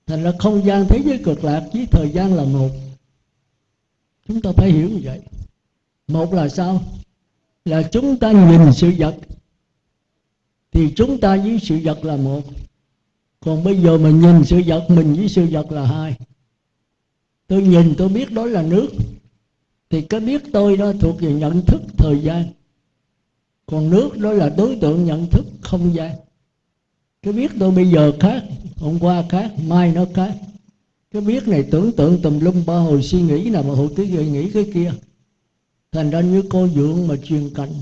Speaker 1: Thành ra không gian thế giới cực lạc với thời gian là một. Chúng ta phải hiểu như vậy. Một là sao? Là chúng ta nhìn sự vật. Thì chúng ta với sự vật là một còn bây giờ mình nhìn sự vật, mình với sự vật là hai. Tôi nhìn, tôi biết đó là nước. Thì cái biết tôi đó thuộc về nhận thức thời gian. Còn nước đó là đối tượng nhận thức không gian. Cái biết tôi bây giờ khác, hôm qua khác, mai nó khác. Cái biết này tưởng tượng tùm lum ba hồi suy nghĩ nào mà hồi cứ gợi nghĩ cái kia. Thành ra như cô dưỡng mà truyền cảnh.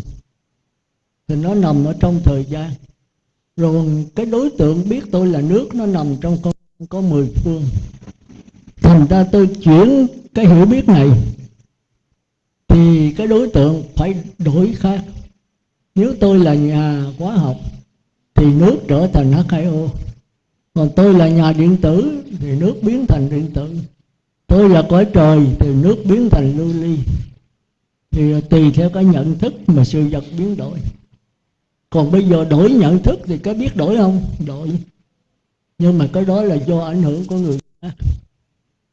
Speaker 1: Thì nó nằm ở trong thời gian rồi cái đối tượng biết tôi là nước, nó nằm trong con có mười phương. Thành ra tôi chuyển cái hiểu biết này, thì cái đối tượng phải đổi khác. Nếu tôi là nhà hóa học, thì nước trở thành H2O còn tôi là nhà điện tử, thì nước biến thành điện tử. Tôi là cõi trời, thì nước biến thành lưu ly. Thì tùy theo cái nhận thức mà sự vật biến đổi còn bây giờ đổi nhận thức thì có biết đổi không? Đổi. Nhưng mà cái đó là do ảnh hưởng của người khác.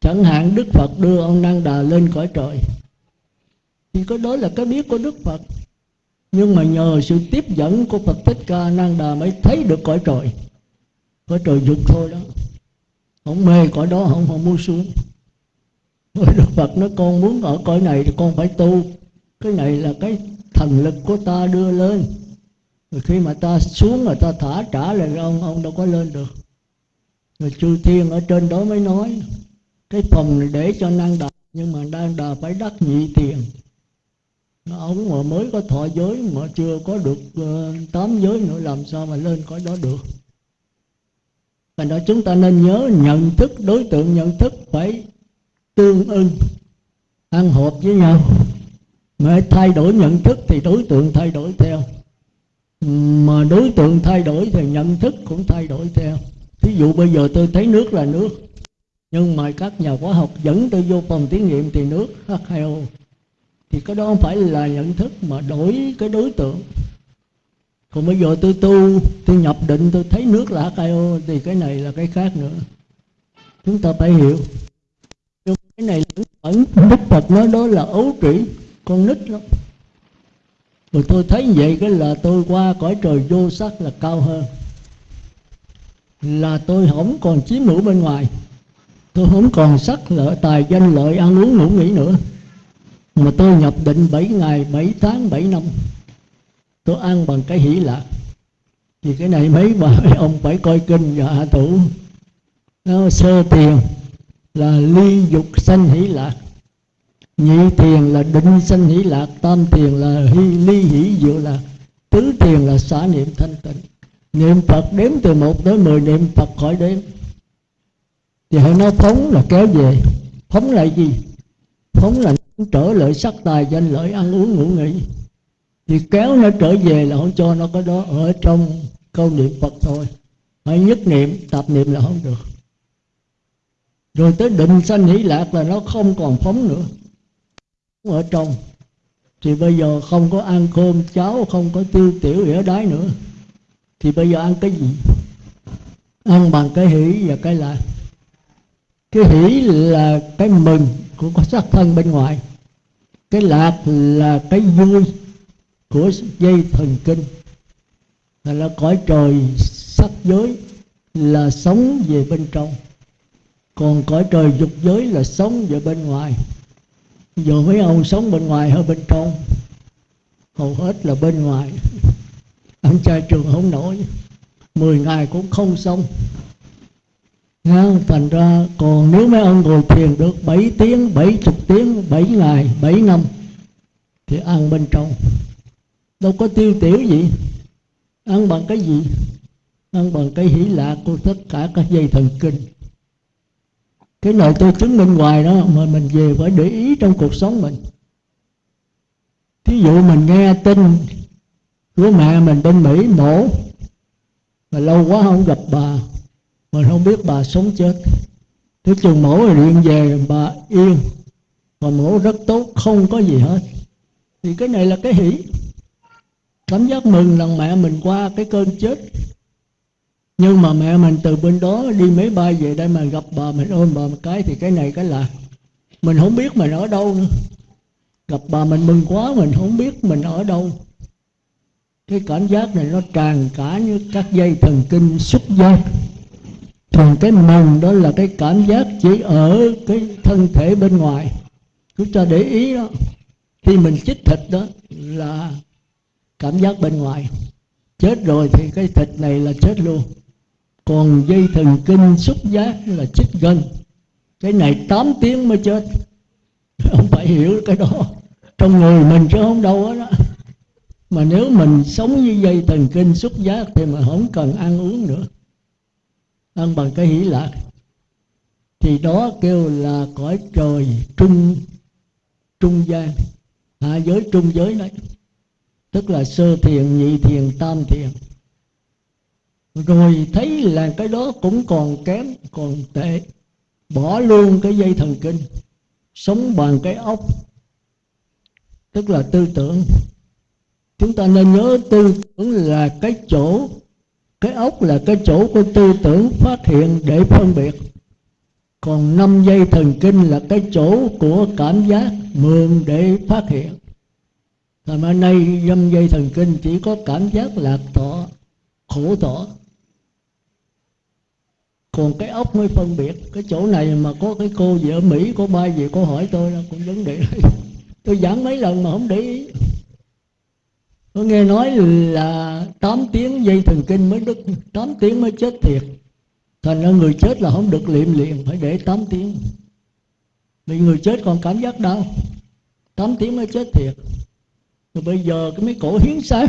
Speaker 1: Chẳng hạn đức phật đưa ông năng đà lên cõi trời. Thì cái đó là cái biết của đức phật. Nhưng mà nhờ sự tiếp dẫn của phật thích ca năng đà mới thấy được cõi trời. Cõi trời dục thôi đó. Không mê cõi đó, không không muốn xuống. Đức phật nói, con muốn ở cõi này thì con phải tu. Cái này là cái thần lực của ta đưa lên rồi khi mà ta xuống rồi ta thả trả lại ông ông đâu có lên được. Rồi chư thiên ở trên đó mới nói cái phòng này để cho năng đà nhưng mà năng đà phải đắc nhị tiền ông mà mới có thọ giới mà chưa có được uh, tám giới nữa làm sao mà lên cõi đó được? Thành đó chúng ta nên nhớ nhận thức đối tượng nhận thức phải tương ưng ăn hợp với nhau. Mà thay đổi nhận thức thì đối tượng thay đổi theo mà đối tượng thay đổi thì nhận thức cũng thay đổi theo. Thí dụ bây giờ tôi thấy nước là nước, nhưng mà các nhà khoa học dẫn tôi vô phòng thí nghiệm thì nước H2O thì cái đó không phải là nhận thức mà đổi cái đối tượng. Còn bây giờ tôi tu, tôi nhập định, tôi thấy nước là H2O thì cái này là cái khác nữa. Chúng ta phải hiểu. Nhưng cái này ẩn đức Phật nói đó là ấu trĩ, con nít lắm rồi tôi thấy vậy cái là tôi qua cõi trời vô sắc là cao hơn. Là tôi không còn chiếm hữu bên ngoài. Tôi không còn sắc lợi tài danh, lợi ăn uống ngủ nghỉ nữa. Mà tôi nhập định 7 ngày 7 tháng 7 năm. Tôi ăn bằng cái hỷ lạc. Thì cái này mấy bà, mấy ông phải coi kinh và hạ thủ. Nó sơ tiền là ly dục sanh hỷ lạc nhị thiền là định sanh hỷ lạc, tam thiền là hy, ly hỷ diệu lạc. Tứ thiền là xả niệm thanh tịnh. Niệm phật đếm từ một tới mười niệm phật khỏi đếm. Thì hãy nói phóng là kéo về. Phóng là gì? Phóng là trở lợi sắc tài, danh lợi ăn uống ngủ nghỉ. Thì kéo nó trở về là không cho nó có đó, ở trong câu niệm phật thôi. Phải nhất niệm tập niệm là không được. Rồi tới định sanh hỷ lạc là nó không còn phóng nữa ở trong. Thì bây giờ không có ăn cơm cháo không có tiêu tiểu ỉa đái nữa. Thì bây giờ ăn cái gì? Ăn bằng cái hỷ và cái lạc cái hỷ là cái mừng của có xác thân bên ngoài. Cái lạc là cái vui của dây thần kinh. Là, là cõi trời sắc giới là sống về bên trong. Còn cõi trời dục giới là sống về bên ngoài. Dù mấy ông sống bên ngoài hay bên trong hầu hết là bên ngoài. Ông trai trường không nổi 10 ngày cũng không xong. Nha, thành ra còn nếu mấy ông ngồi thiền được 7 tiếng, 70 tiếng, 7 ngày, 7 năm thì ăn bên trong. Đâu có tiêu tiểu gì. Ăn bằng cái gì? Ăn bằng cái hỷ lạc của tất cả các dây thần kinh cái lời tôi chứng minh hoài đó, mà mình về phải để ý trong cuộc sống mình. Thí dụ mình nghe tin của mẹ mình bên mỹ mổ mà lâu quá không gặp bà, mình không biết bà sống chết. Thế chừng mổ rồi điện về, bà yên và mổ rất tốt, không có gì hết. Thì cái này là cái hỷ. Cảm giác mừng là mẹ mình qua cái cơn chết nhưng mà mẹ mình từ bên đó đi máy bay về đây mà gặp bà mình, ôm bà một cái thì cái này cái là mình không biết mình ở đâu nữa. Gặp bà mình mừng quá, mình không biết mình ở đâu. Cái cảm giác này nó tràn cả như các dây thần kinh xúc giác. Thường cái mừng đó là cái cảm giác chỉ ở cái thân thể bên ngoài. Cứ cho để ý đó. Khi mình chích thịt đó là cảm giác bên ngoài. Chết rồi thì cái thịt này là chết luôn còn dây thần kinh xúc giác là chích gân cái này 8 tiếng mới chết. <laughs> Không phải hiểu cái đó. Trong người mình chứ không đâu đó. Mà nếu mình sống như dây thần kinh xúc giác thì mà không cần ăn uống nữa. Ăn bằng cái hỷ lạc. Thì đó kêu là cõi trời trung trung gian. Hạ giới trung giới đấy. Tức là sơ thiền, nhị thiền, tam thiền rồi thấy là cái đó cũng còn kém còn tệ. Bỏ luôn cái dây thần kinh sống bằng cái ốc. Tức là tư tưởng. Chúng ta nên nhớ tư tưởng là cái chỗ cái ốc là cái chỗ của tư tưởng phát hiện để phân biệt. Còn năm dây thần kinh là cái chỗ của cảm giác mượn để phát hiện. Thành ra nay dâm dây thần kinh chỉ có cảm giác lạc thọ, khổ thọ. Còn cái ốc mới phân biệt. Cái chỗ này mà có cái cô gì ở Mỹ, Có ba gì cô hỏi tôi là cũng vấn đề <laughs> Tôi giảng mấy lần mà không để ý. Tôi nghe nói là 8 tiếng dây thần kinh mới đứt. 8 tiếng mới chết thiệt. Thành ra người chết là không được liệm liền, Phải để 8 tiếng. Vì người chết còn cảm giác đau. 8 tiếng mới chết thiệt. Rồi bây giờ cái mấy cổ hiến xác.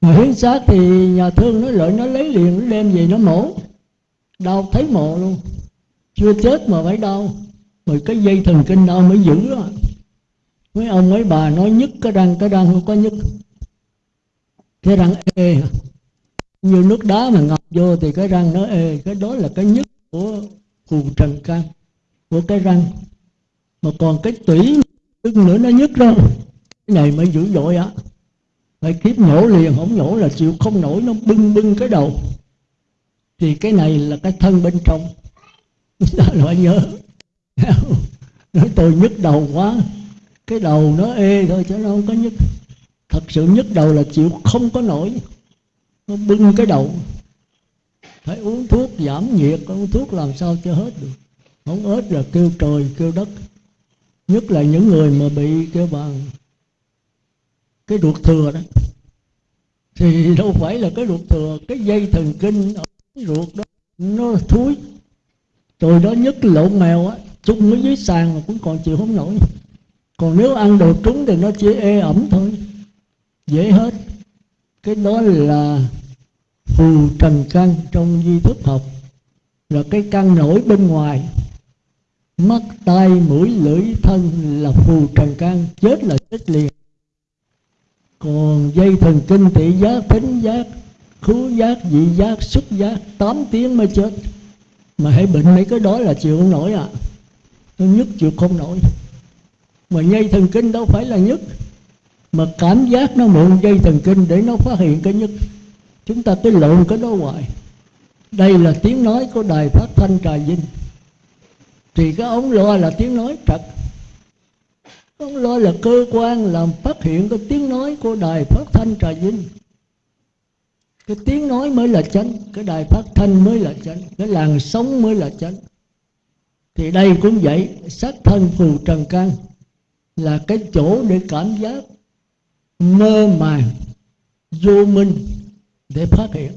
Speaker 1: Mà hiến xác thì nhà thương nó lợi nó lấy liền, nó đem về nó mổ đau thấy mộ luôn. Chưa chết mà phải đau. Bởi cái dây thần kinh đau mới giữ đó mấy ông mấy bà nói nhức cái răng cái răng không có nhức cái răng ê như nước đá mà ngập vô thì cái răng nó ê. Cái đó là cái nhức của phù trần can, của cái răng. Mà còn cái tủy tức nữa nó nhức đó. Cái này mới dữ dội á. Phải kiếp nhổ liền, không nhổ là chịu không nổi, nó bưng bưng cái đầu thì cái này là cái thân bên trong. <laughs> Ta phải nhớ. <laughs> Nói tôi nhức đầu quá. Cái đầu nó ê thôi chứ nó không có nhức. Thật sự nhức đầu là chịu không có nổi. Nó bưng cái đầu. Phải uống thuốc giảm nhiệt, uống thuốc làm sao cho hết được. Không hết là kêu trời, kêu đất. Nhất là những người mà bị kêu bằng cái ruột thừa đó. Thì đâu phải là cái ruột thừa, cái dây thần kinh ở ruột đó, nó thúi. Rồi đó nhất lộn mèo á chung ở dưới sàn mà cũng còn chịu không nổi. Còn nếu ăn đồ trúng thì nó chỉ ê ẩm thôi, dễ hết. Cái đó là phù trần căn trong di thức học, là cái căn nổi bên ngoài. Mắt, tai, mũi, lưỡi, thân là phù trần căn, chết là chết liền. Còn dây thần kinh thị giác, thính giác khứu giác vị giác, xúc giác 8 tiếng mới chết. Mà hãy bệnh mấy cái đó là chịu không nổi à nó nhức chịu không nổi. Mà dây thần kinh đâu phải là nhức. Mà cảm giác nó mượn dây thần kinh để nó phát hiện cái nhức. Chúng ta cứ lộn cái đó hoài. Đây là tiếng nói của đài phát thanh trà vinh. Thì cái ống loa là tiếng nói thật. Ông lo là cơ quan làm phát hiện cái tiếng nói của đài phát thanh trà vinh cái tiếng nói mới là chánh cái đài phát thanh mới là chánh cái làn sống mới là chánh. Thì đây cũng vậy sát thân phù trần căn là cái chỗ để cảm giác mơ màng vô minh để phát hiện.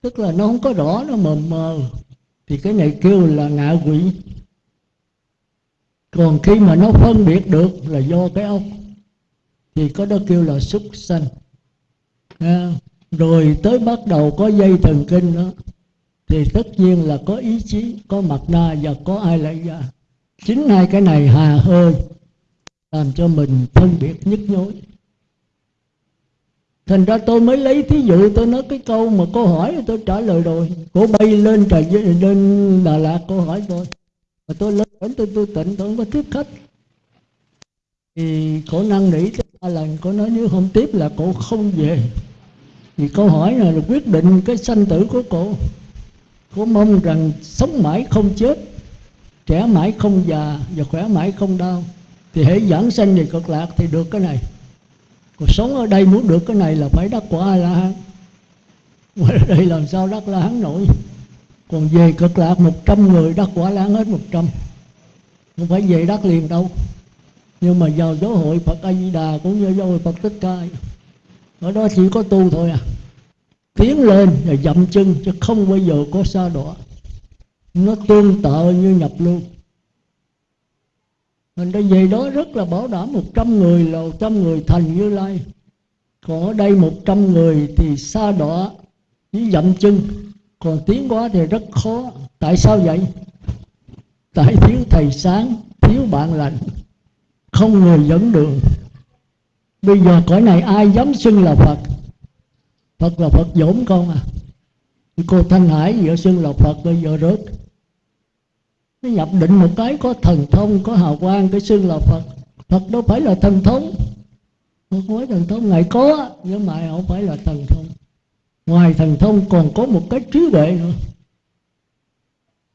Speaker 1: Tức là nó không có rõ nó mờ mờ. Thì cái này kêu là ngạ quỷ. Còn khi mà nó phân biệt được là do cái ốc thì có đó kêu là súc sanh. À, rồi tới bắt đầu có dây thần kinh đó, thì tất nhiên là có ý chí, có mặt na và có ai lại ra. Chính hai cái này hà hơi, làm cho mình phân biệt nhức nhối. Thành ra tôi mới lấy thí dụ, tôi nói cái câu mà cô hỏi tôi trả lời rồi. Cô bay lên trời lên đà lạt cô hỏi tôi. Mà tôi lên đến tôi tôi tịnh tôi không có tiếp khách. Thì cổ năng nỉ ba lần, cổ nói nếu không tiếp là cổ không về thì câu hỏi là quyết định cái sanh tử của cô. Cô mong rằng sống mãi không chết, trẻ mãi không già và khỏe mãi không đau. Thì hãy giảng sanh về cực lạc thì được cái này. Còn sống ở đây muốn được cái này là phải đắc quả a la hán ngoài đây làm sao đắc la hán nổi? Còn về cực lạc một trăm người đắc quả la hán hết một trăm. Không phải về đắc liền đâu. Nhưng mà vào giáo hội Phật A Di Đà cũng như giáo hội Phật Tích Ca ở đó chỉ có tu thôi à. Tiến lên và dậm chân, chứ không bao giờ có xa đọa. Nó tương tự như nhập lưu. Mình đã về đó rất là bảo đảm một trăm người là một trăm người thành như lai. Còn ở đây một trăm người thì xa đọa với dậm chân. Còn tiến quá thì rất khó. Tại sao vậy? Tại thiếu thầy sáng, thiếu bạn lành. Không người dẫn đường bây giờ cõi này ai dám xưng là phật? Phật là phật dỗm con à. Cô thanh hải giữa xưng là phật, bây giờ rớt. Nó nhập định một cái, có thần thông, có hào quang, cái xưng là phật. Phật đâu phải là thần thông. Phật nói thần thông, ngài có, nhưng mà không phải là thần thông. Ngoài thần thông còn có một cái trí tuệ nữa.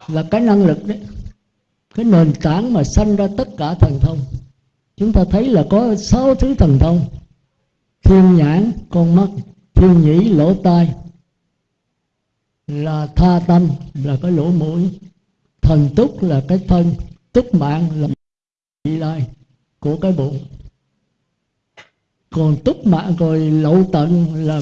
Speaker 1: Là cái năng lực đấy. Cái nền tảng mà sanh ra tất cả thần thông chúng ta thấy là có sáu thứ thần thông. Thiên nhãn, con mắt, thiên nhĩ, lỗ tai. Là tha tâm, là cái lỗ mũi. Thần túc là cái thân, túc mạng là vị lai của cái bụng. Còn túc mạng rồi lậu tận là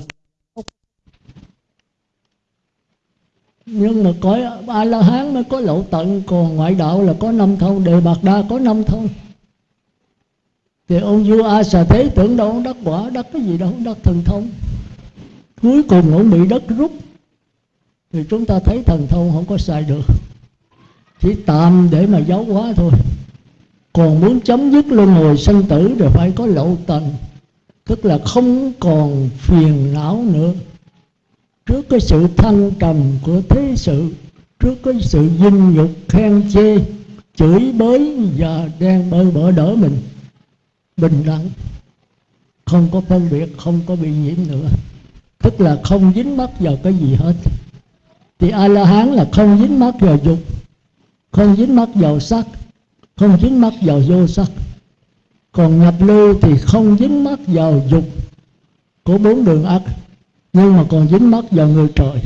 Speaker 1: nhưng mà có a la hán mới có lậu tận, còn ngoại đạo là có năm thông, đề bạc đa có năm thông thì ông vua a xà thế tưởng đâu ông đắc quả đắc cái gì đâu, ông đắc thần thông. Cuối cùng ông bị đất rút. Thì chúng ta thấy thần thông không có sai được. Chỉ tạm để mà giáo hóa thôi. Còn muốn chấm dứt luân hồi sanh tử thì phải có lậu tận tức là không còn phiền não nữa. Trước cái sự thăng trầm của thế sự, trước cái sự dinh nhục khen chê, chửi bới và đang bơ bỡ đỡ mình bình đẳng, không có phân biệt, không có bị nhiễm nữa. Tức là không dính mắc vào cái gì hết. Thì a la hán là không dính mắc vào dục, không dính mắc vào sắc, không dính mắc vào vô sắc. Còn nhập lưu thì không dính mắc vào dục của bốn đường ác, nhưng mà còn dính mắc vào người trời.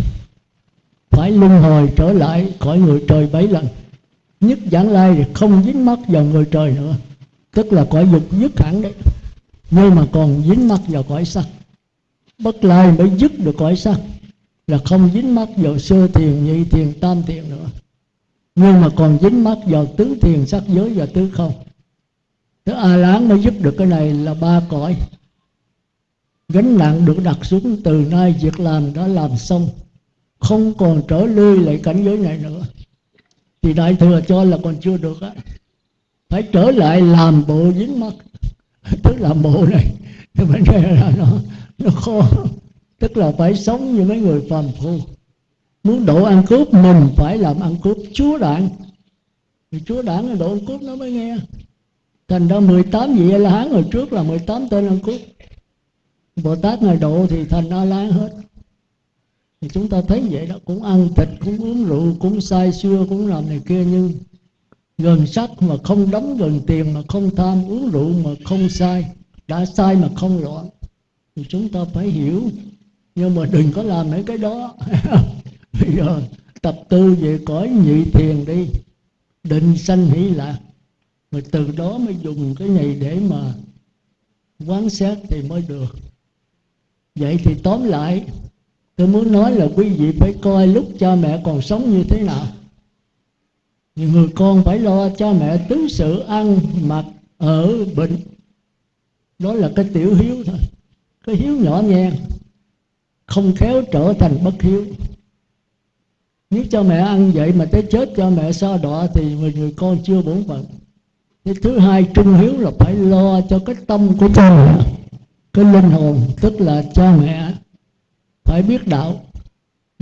Speaker 1: Phải luân hồi trở lại khỏi người trời bảy lần. Nhất giảng lai thì không dính mắc vào người trời nữa tức là cõi dục dứt hẳn đấy. Nhưng mà còn dính mắc vào cõi sắc bất lai mới dứt được cõi sắc là không dính mắc vào sơ thiền, nhị thiền, tam thiền nữa. Nhưng mà còn dính mắc vào tứ thiền sắc giới và tứ không. Thế A Lán mới giúp được cái này là ba cõi. Gánh nặng được đặt xuống từ nay việc làm đã làm xong. Không còn trở lui lại cảnh giới này nữa. Thì Đại Thừa cho là còn chưa được á. Phải trở lại làm bộ dính mắt. Tức là bộ này Thì vấn đề là nó, nó khó. Tức là phải sống như mấy người phàm phu. Muốn độ ăn cướp mình phải làm ăn cướp chúa đảng thì chúa đảng là độ ăn cướp nó mới nghe. Thành ra 18 vị a la hán hồi trước là 18 tên ăn cướp. Bồ tát ngài độ thì thành a la hết. Thì chúng ta thấy vậy đó cũng ăn thịt cũng uống rượu cũng say xưa cũng làm này kia nhưng gần sắc mà không đóng gần tiền mà không tham, uống rượu mà không sai đã sai mà không rõ. Thì chúng ta phải hiểu. Nhưng mà đừng có làm mấy cái đó. <laughs> Bây giờ tập tư về cõi nhị thiền đi. Định sanh hỷ lạc. Mà từ đó mới dùng cái này để mà quán xét thì mới được. Vậy thì tóm lại, tôi muốn nói là quý vị phải coi lúc cha mẹ còn sống như thế nào người con phải lo cho mẹ tứ sự ăn mặc ở bệnh. Đó là cái tiểu hiếu thôi. Cái hiếu nhỏ nhen không khéo trở thành bất hiếu. Nếu cho mẹ ăn vậy mà tới chết cho mẹ so đọa thì người, người con chưa bổn phận. Cái thứ hai trung hiếu là phải lo cho cái tâm của cha mẹ. Cái linh hồn tức là cha mẹ phải biết đạo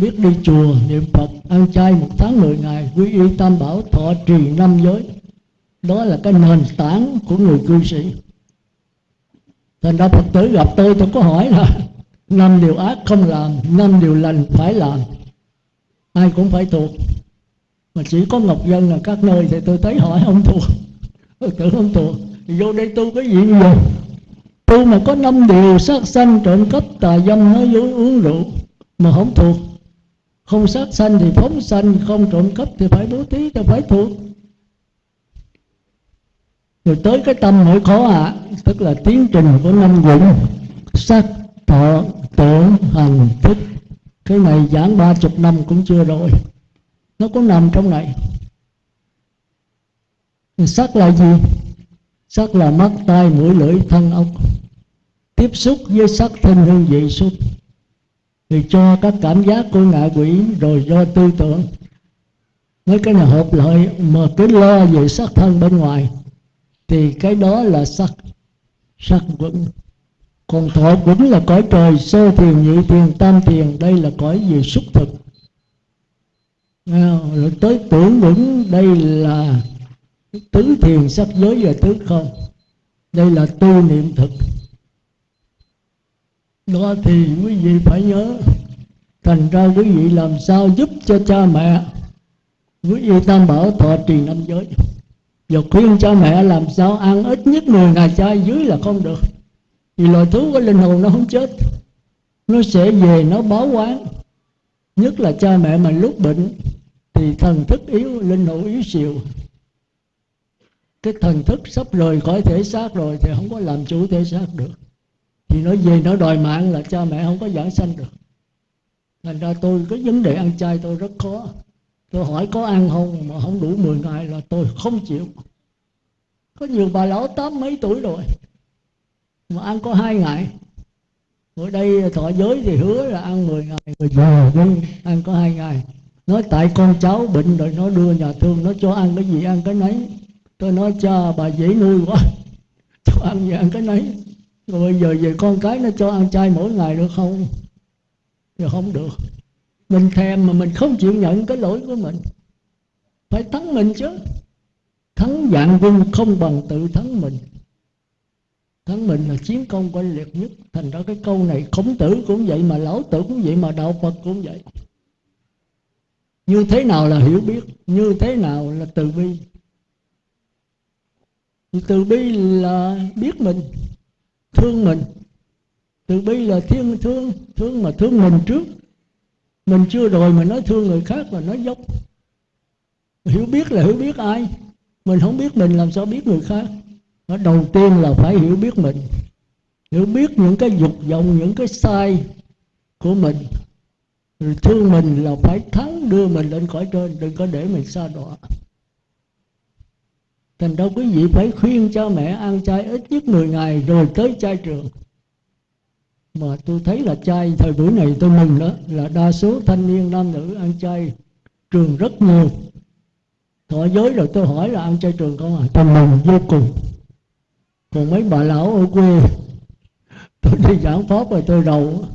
Speaker 1: biết đi chùa, niệm phật ăn chay một tháng mười ngày, quy y tam bảo, thọ trì năm giới. Đó là cái nền tảng của người cư sĩ. Thành ra phật tử gặp tôi tôi có hỏi là <laughs> năm điều ác không làm, năm điều lành phải làm. Ai cũng phải thuộc. Mà chỉ có ngọc dân là các nơi thì tôi thấy hỏi không thuộc. <laughs> Tôi tưởng không thuộc. Vô đây tu cái gì vậy tu mà có năm điều sát sanh, trộm cắp, tà dâm, nói dối, uống rượu mà không thuộc không sát sanh thì phóng sanh không trộm cắp thì phải bố thí cho phải thuộc. Rồi tới cái tâm nỗi khó ạ à, tức là tiến trình của năm dụng sắc thọ tưởng hành thức. Cái này giảng ba chục năm cũng chưa rồi. Nó có nằm trong này. Sắc là gì? Sắc là mắt tai mũi lưỡi thân ốc tiếp xúc với sắc thân hương vị xúc thì cho các cảm giác của ngạ quỷ, rồi do tư tưởng. Mấy cái này hợp lợi mà cứ lo về sắc thân bên ngoài, thì cái đó là sắc. Sắc vững. Còn thọ cũng là cõi trời, sơ thiền, nhị thiền, tam thiền, đây là cõi về xúc thực. Rồi tới tưởng vững, đây là tứ thiền sắc giới và tứ không. Đây là tu niệm thực đó thì quý vị phải nhớ, thành ra quý vị làm sao giúp cho cha mẹ? Quý vị tam bảo thọ trì năm giới. Và khuyên cha mẹ làm sao ăn ít nhất 10 ngày chay dưới là không được. Vì loài thú có linh hồn nó không chết. Nó sẽ về, nó báo quán. Nhất là cha mẹ mà lúc bệnh, thì thần thức yếu, linh hồn yếu xìu. Cái thần thức sắp rời khỏi thể xác rồi thì không có làm chủ thể xác được thì nói về nó đòi mạng là cha mẹ không có giảng sanh được. Thành ra tôi cái vấn đề ăn chay tôi rất khó. Tôi hỏi có ăn không mà không đủ 10 ngày là tôi không chịu. Có nhiều bà lão tám mấy tuổi rồi mà ăn có hai ngày. Ở đây thọ giới thì hứa là ăn 10 ngày rồi giờ nhưng ăn có hai ngày. Nói tại con cháu bệnh rồi nó đưa nhà thương, nó cho ăn cái gì ăn cái nấy. Tôi nói, cha, bà dễ nuôi quá. <laughs> Cho ăn gì ăn cái nấy rồi bây giờ về con cái nó cho ăn chay mỗi ngày được không? Thì không được. Mình thèm mà mình không chịu nhận cái lỗi của mình. Phải thắng mình chứ. Thắng dạng quân không bằng tự thắng mình. Thắng mình là chiến công oanh liệt nhất. Thành ra cái câu này khổng tử cũng vậy mà lão tử cũng vậy mà đạo phật cũng vậy. Như thế nào là hiểu biết, như thế nào là từ bi? Từ bi là biết mình thương mình. Từ bi là thiên thương thương mà thương mình trước. Mình chưa rồi mà nói thương người khác là nói dốc. Hiểu biết là hiểu biết ai. Mình không biết mình làm sao biết người khác. Nó đầu tiên là phải hiểu biết mình. Hiểu biết những cái dục vọng, những cái sai của mình. Rồi thương mình là phải thắng đưa mình lên khỏi trên, đừng có để mình xa đọa thành đâu quý vị phải khuyên cho mẹ ăn chay ít nhất 10 ngày rồi tới chay trường. Mà tôi thấy là chay thời buổi này tôi mừng đó là đa số thanh niên nam nữ ăn chay trường rất nhiều. Thọ giới rồi tôi hỏi là ăn chay trường không à? Tôi mừng vô cùng. Còn mấy bà lão ở quê, tôi đi giảng pháp rồi tôi đầu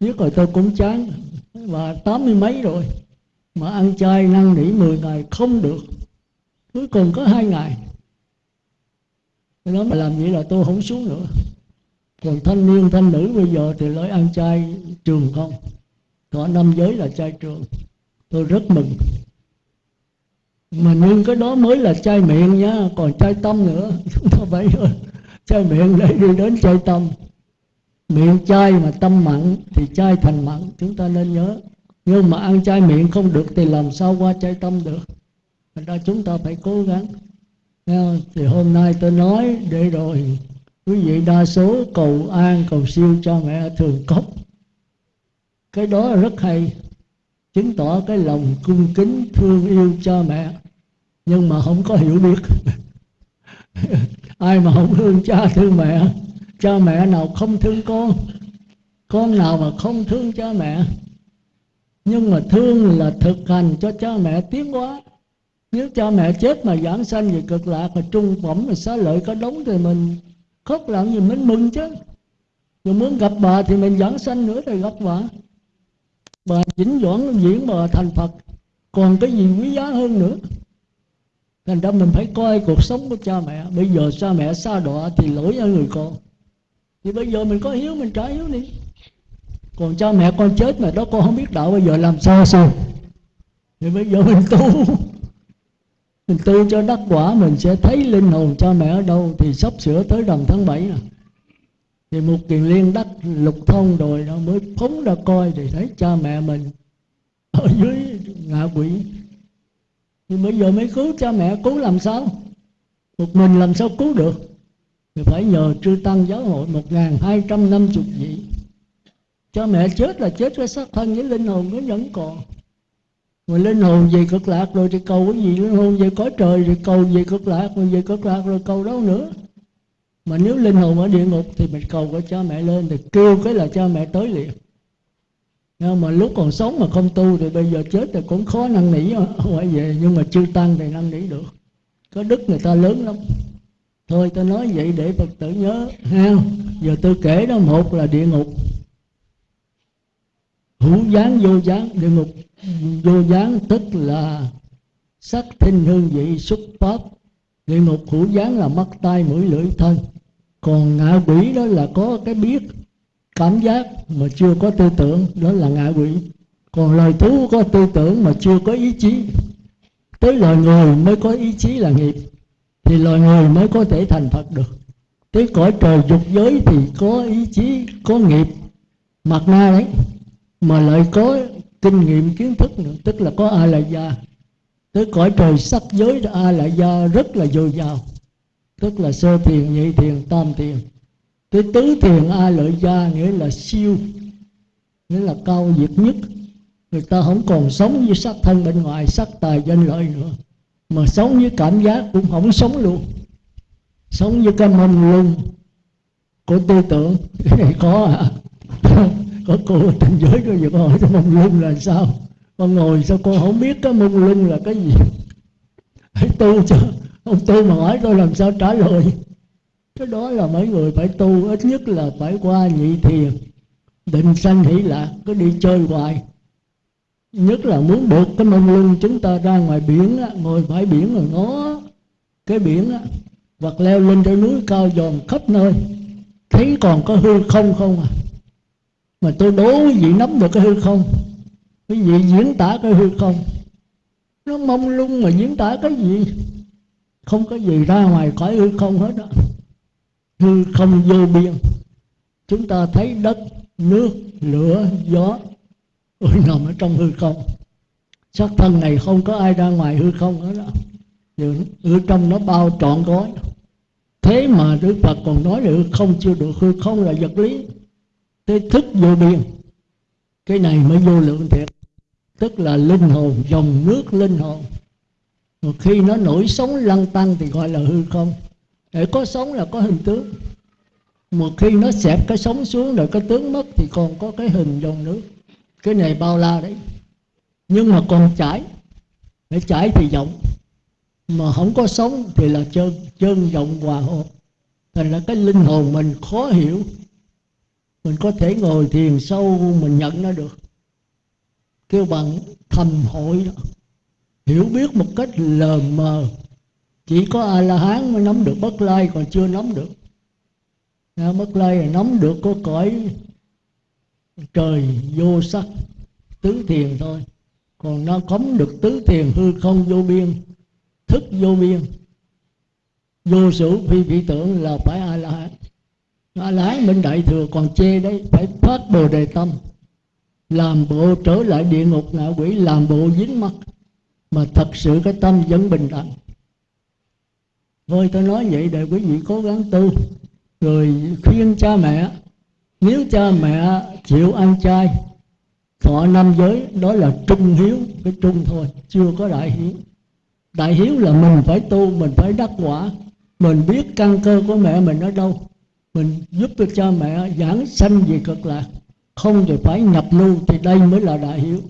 Speaker 1: biết rồi tôi cũng chán và tám mươi mấy rồi, mà ăn chay năn nỉ 10 ngày không được cuối cùng có hai ngày. Nó mà làm vậy là tôi không xuống nữa. Còn thanh niên, thanh nữ bây giờ thì lấy ăn chay trường không? Có năm giới là chay trường. Tôi rất mừng. Mà nhưng cái đó mới là chay miệng nhá còn chay tâm nữa. <laughs> Chúng ta phải ờ, chay miệng để đi đến chay tâm. Miệng chay mà tâm mặn thì chay thành mặn, chúng ta nên nhớ. Nhưng mà ăn chay miệng không được thì làm sao qua chay tâm được? Thành ra chúng ta phải cố gắng. Thì hôm nay tôi nói để rồi quý vị đa số, cầu an, cầu siêu cho mẹ thường cốc. Cái đó rất hay, chứng tỏ cái lòng cung kính, thương yêu cha mẹ. Nhưng mà không có hiểu biết. <laughs> Ai mà không thương cha, thương mẹ? Cha mẹ nào không thương con? Con nào mà không thương cha mẹ? Nhưng mà thương là thực hành cho cha mẹ tiến hóa nếu cha mẹ chết mà giảng sanh về cực lạc mà trung phẩm, mà xá lợi có đống thì mình khóc làm gì mình mừng chứ. Rồi muốn gặp bà thì mình giảng sanh nữa thì gặp bà. Bà chỉnh doãn diễn bà thành phật. Còn cái gì quý giá hơn nữa? Thành ra mình phải coi cuộc sống của cha mẹ. Bây giờ cha mẹ xa đọa thì lỗi ở người con. Thì bây giờ mình có hiếu, mình trả hiếu đi. Còn cha mẹ con chết mà đó con không biết đạo, bây giờ làm sao sao? Thì bây giờ mình tu mình tu cho đắc quả, mình sẽ thấy linh hồn cha mẹ ở đâu thì sắp sửa tới rằm tháng 7 nè. Thì một kiền liên đắc lục thông rồi nó mới phóng ra coi thì thấy cha mẹ mình ở dưới ngạ quỷ. Thì bây giờ mới cứu cha mẹ, cứu làm sao? Một mình làm sao cứu được? Thì phải nhờ trư tăng giáo hội một ngàn hai trăm năm chục vị. Cha mẹ chết là chết cái xác thân với linh hồn nó vẫn còn mà linh hồn về cực lạc rồi thì cầu cái gì? Linh hồn về cõi trời rồi cầu về cực lạc rồi về cực lạc rồi cầu đâu nữa? Mà nếu linh hồn ở địa ngục thì mình cầu cái cha mẹ lên thì kêu cái là cha mẹ tới liền. Nhưng mà lúc còn sống mà không tu thì bây giờ chết thì cũng khó năn nỉ quay về nhưng mà chưa tăng thì năn nỉ được. Có đức người ta lớn lắm. Thôi tôi nói vậy để phật tử nhớ ha giờ tôi kể đó, một là địa ngục hữu dáng vô dáng địa ngục. Vô dáng tức là sắc thinh hương vị xuất pháp. Địa ngục hữu dáng là mắt, tai, mũi, lưỡi, thân. Còn ngạ quỷ đó là có cái biết, cảm giác mà chưa có tư tưởng, đó là ngạ quỷ. Còn loài thú có tư tưởng mà chưa có ý chí. Tới loài người mới có ý chí là nghiệp, thì loài người mới có thể thành phật được. Tới cõi trời dục giới thì có ý chí, có nghiệp. Mặt na đấy mà lại có kinh nghiệm, kiến thức nữa. Tức là có a la gia tới cõi trời sắc giới a la gia rất là dồi dào. Tức là sơ thiền, nhị thiền, tam thiền. Tới tứ thiền a lợi gia nghĩa là siêu, nghĩa là cao diệt nhất. Người ta không còn sống với sắc thân bên ngoài, sắc tài danh lợi nữa. Mà sống với cảm giác cũng không sống luôn. Sống với cái mông lung của tư tưởng. <laughs> Có à? Có cô ở trên giới có việc hỏi cái mông lung là sao? Con ngồi sao con không biết cái mông lung là cái gì? Hãy tu cho ông tu mà hỏi tôi làm sao trả lời. Cái đó là mấy người phải tu ít nhất là phải qua nhị thiền định sanh hỷ lạc cứ đi chơi hoài. Nhất là muốn được cái mông lung chúng ta ra ngoài biển á, ngồi bãi biển rồi ngó cái biển á, hoặc leo lên trên núi cao dòm khắp nơi. Thấy còn có hư không không à? Mà tôi đố quý vị nắm được cái hư không? Quý vị diễn tả cái hư không? Nó mông lung mà diễn tả cái gì? Không có gì ra ngoài khỏi hư không hết đó hư không vô biên. Chúng ta thấy đất, nước, lửa, gió, ôi, nằm ở trong hư không. Xác thân này không có ai ra ngoài hư không hết đó ở trong nó bao trọn gói. Thế mà đức phật còn nói là hư không chưa được hư không là vật lý thế thức vô biên. Cái này mới vô lượng thiệt. Tức là linh hồn, dòng nước linh hồn. Một khi nó nổi sống lăn tăng thì gọi là hư không. Để có sống là có hình tướng. Một khi nó xẹp cái sống xuống rồi cái tướng mất thì còn có cái hình dòng nước. Cái này bao la đấy. Nhưng mà còn chảy. Để chảy thì rộng. Mà không có sống thì là chân chân rộng hòa hợp. Thành là cái linh hồn mình khó hiểu mình có thể ngồi thiền sâu mình nhận nó được. Kêu bằng thầm hội đó. Hiểu biết một cách lờ mờ. Chỉ có a la hán mới nắm được, bất lai còn chưa nắm được. Bất lai là nắm được có cõi trời vô sắc, tứ thiền thôi. Còn nó cấm được tứ thiền hư không vô biên, thức vô biên. Vô sự phi vị tưởng là phải a la hán a lái mình đại thừa còn chê đấy, phải phát bồ đề tâm. Làm bộ trở lại địa ngục ngạ quỷ, làm bộ dính mắt. Mà thật sự cái tâm vẫn bình đẳng. Thôi tôi nói vậy để quý vị cố gắng tu. Rồi khuyên cha mẹ, nếu cha mẹ chịu ăn chay, thọ năm giới, đó là trung hiếu cái trung thôi, chưa có đại hiếu. Đại hiếu là mình phải tu, mình phải đắc quả. Mình biết căn cơ của mẹ mình ở đâu mình giúp được cha mẹ giảng sanh về cực lạc không thì phải nhập lưu thì đây mới là đại hiếu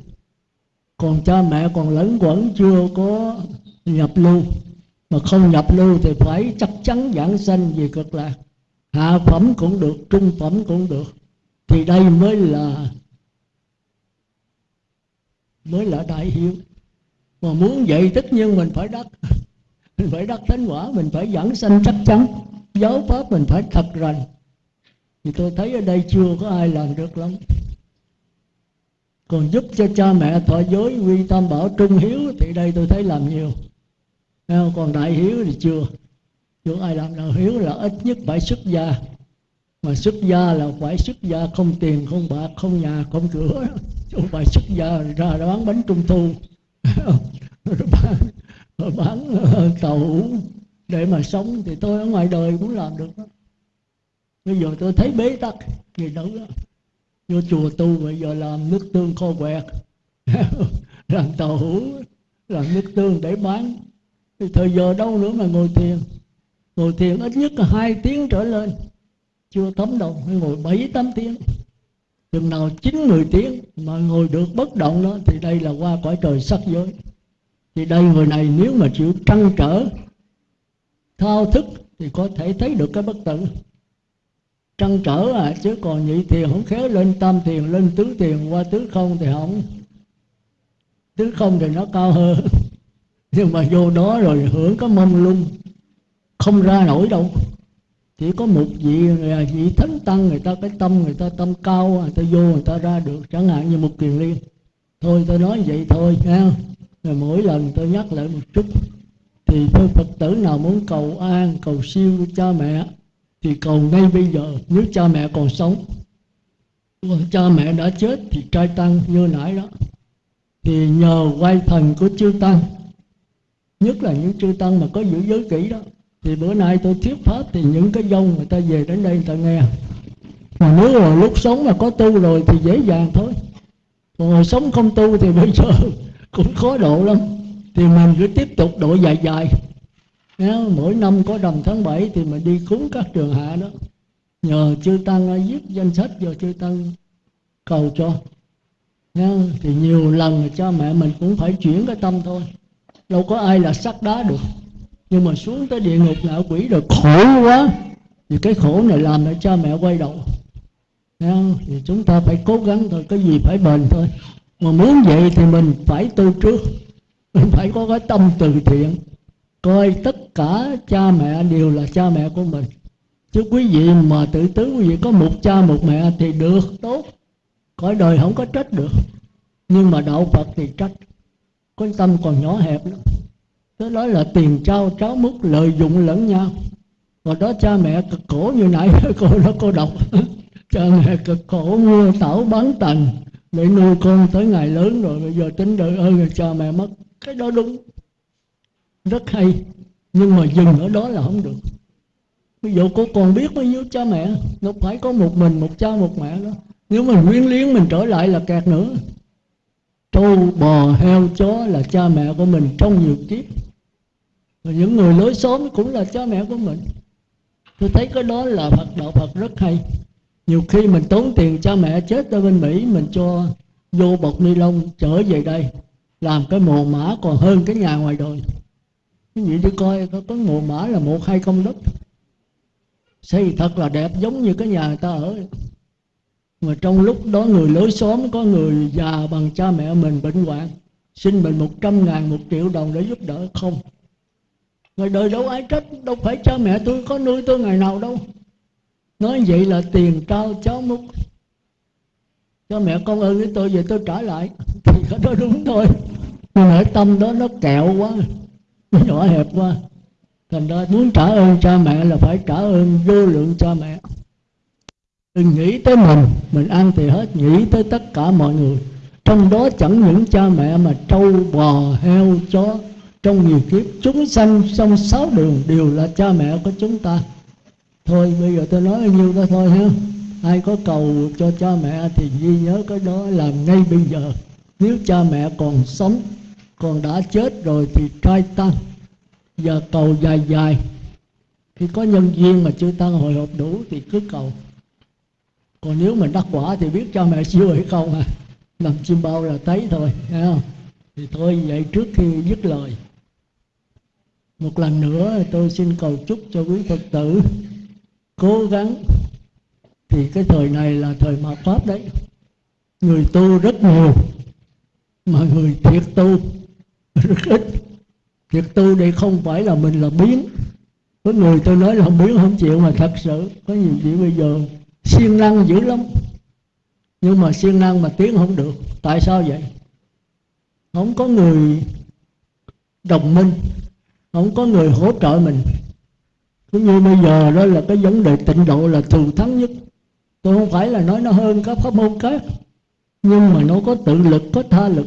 Speaker 1: còn cha mẹ còn lẫn quẩn chưa có nhập lưu. Mà không nhập lưu thì phải chắc chắn giảng sanh về cực lạc hạ phẩm cũng được, trung phẩm cũng được. Thì đây mới là mới là đại hiếu mà muốn vậy tất nhiên mình phải đắc mình <laughs> phải đắc thánh quả, mình phải giảng sanh chắc chắn giáo pháp mình phải thật rành. Thì tôi thấy ở đây chưa có ai làm được lắm. Còn giúp cho cha mẹ thọ giới quy tam bảo trung hiếu thì đây tôi thấy làm nhiều. Còn đại hiếu thì chưa. Chưa ai làm nào. Hiếu là ít nhất phải xuất gia. Mà xuất gia là phải xuất gia không tiền không bạc không nhà không cửa. Không phải xuất gia ra bán bánh trung thu. <laughs> Bán, bán tàu để mà sống thì tôi ở ngoài đời cũng làm được đó. bây giờ tôi thấy bế tắc gì đâu đó. Vô chùa tu, bây giờ làm nước tương kho quẹt. <laughs> Làm tàu hủ làm nước tương để bán. Thì thời giờ đâu nữa mà ngồi thiền. Ngồi thiền ít nhất là hai tiếng trở lên. Chưa thấm đâu phải ngồi bảy, tám tiếng. Chừng nào chín, mười tiếng mà ngồi được bất động đó, thì đây là qua cõi trời sắc giới. Thì đây người này nếu mà chịu trăn trở thao thức thì có thể thấy được cái bất tử trăn trở à chứ còn nhị thiền không khéo lên, tam thiền lên, tứ thiền qua tứ không thì không. Tứ không thì nó cao hơn. <laughs> Nhưng mà vô đó rồi hưởng có mông lung, không ra nổi đâu. Chỉ có một vị à, vị thánh tăng người ta, cái tâm người ta, tâm cao à, người ta vô người ta ra được, chẳng hạn như một kiền liên. Thôi tôi nói vậy thôi nha rồi mỗi lần tôi nhắc lại một chút thì thưa phật tử nào muốn cầu an, cầu siêu cha mẹ, thì cầu ngay bây giờ. Nếu cha mẹ còn sống còn cha mẹ đã chết thì trai tăng như nãy đó. Thì nhờ quay thần của chư tăng, nhất là những chư tăng mà có giữ giới kỹ đó, thì bữa nay tôi thuyết pháp thì những cái dông người ta về đến đây người ta nghe. Mà nếu mà lúc sống mà có tu rồi thì dễ dàng thôi. Còn hồi sống không tu thì bây giờ <laughs> cũng khó độ lắm thì mình cứ tiếp tục độ dài dài. Nếu mỗi năm có rằm tháng 7 thì mình đi cúng các trường hạ đó. Nhờ chư tăng viết danh sách cho chư tăng cầu cho. Nha. thì nhiều lần cha mẹ mình cũng phải chuyển cái tâm thôi. Đâu có ai là sắt đá được. Nhưng mà xuống tới địa ngục ngạ quỷ rồi, khổ quá. Thì cái khổ này làm để cha mẹ quay đầu. Nha. thì chúng ta phải cố gắng thôi, cái gì phải bền thôi. Mà muốn vậy thì mình phải tu trước mình <laughs> phải có cái tâm từ thiện. Coi tất cả cha mẹ đều là cha mẹ của mình. Chứ quý vị mà tự tứ quý vị có một cha một mẹ thì được tốt. Cõi đời không có trách được. Nhưng mà đạo phật thì trách. Cái tâm còn nhỏ hẹp lắm đó, đó là tiền trao cháu mất lợi dụng lẫn nhau. Còn đó cha mẹ cực khổ như nãy <laughs> cô đó cô đọc. <laughs> Cha mẹ cực khổ mua tảo bán tành. Để nuôi con tới ngày lớn rồi bây giờ tính đợi ơi cha mẹ mất cái đó đúng. Rất hay. Nhưng mà dừng ở đó là không được. Ví dụ cô còn biết bao nhiêu cha mẹ, nó phải có một mình, một cha, một mẹ đó. Nếu mình quyến liếng mình trở lại là kẹt nữa. Trâu, bò, heo, chó là cha mẹ của mình trong nhiều kiếp. Và những người lối xóm cũng là cha mẹ của mình. Tôi thấy cái đó là phật đạo phật rất hay. Nhiều khi mình tốn tiền cha mẹ chết ở bên mỹ, mình cho vô bọc ni lông trở về đây làm cái mồ mã còn hơn cái nhà ngoài đời. Cái gì đi coi có, có mồ mã là một hai công đất xây thật là đẹp giống như cái nhà người ta ở. Mà trong lúc đó người lối xóm có người già bằng cha mẹ mình bệnh hoạn xin mình một trăm ngàn một triệu đồng để giúp đỡ. Không. Người đời đâu ai trách đâu phải cha mẹ tôi có nuôi tôi ngày nào đâu. Nói vậy là tiền trao cháu múc cho mẹ con ơn với tôi về tôi trả lại. <laughs> Thì nó đó đúng thôi. Nhưng ở tâm đó nó kẹo quá, nó nhỏ hẹp quá. Thành ra muốn trả ơn cha mẹ là phải trả ơn vô lượng cha mẹ. Đừng nghĩ tới mình mình ăn thì hết, nghĩ tới tất cả mọi người. Trong đó chẳng những cha mẹ mà trâu, bò, heo, chó. Trong nhiều kiếp chúng sanh trong sáu đường đều là cha mẹ của chúng ta. Thôi, bây giờ tôi nói bao nhiêu đó thôi ha ai có cầu cho cha mẹ thì ghi nhớ cái đó làm ngay bây giờ. Nếu cha mẹ còn sống, còn đã chết rồi thì trai tăng giờ cầu dài dài. Khi có nhân duyên mà chưa tăng hồi hộp đủ thì cứ cầu. Còn nếu mình đắc quả thì biết cha mẹ siêu hay không à? Làm chim bao là thấy thôi, thấy không? Thì thôi, vậy trước khi dứt lời. Một lần nữa tôi xin cầu chúc cho quý phật tử cố gắng thì cái thời này là thời mạt pháp đấy, người tu rất nhiều, mà người thiệt tu rất ít. Thiệt tu đây không phải là mình là biến. Có người tôi nói là không biến không chịu mà thật sự, có nhiều chuyện bây giờ siêng năng dữ lắm. Nhưng mà siêng năng mà tiến không được. Tại sao vậy? Không có người đồng minh, không có người hỗ trợ mình. Cũng như bây giờ đó là cái vấn đề tịnh độ là thù thắng nhất tôi không phải là nói nó hơn các pháp môn khác, nhưng mà nó có tự lực, có tha lực.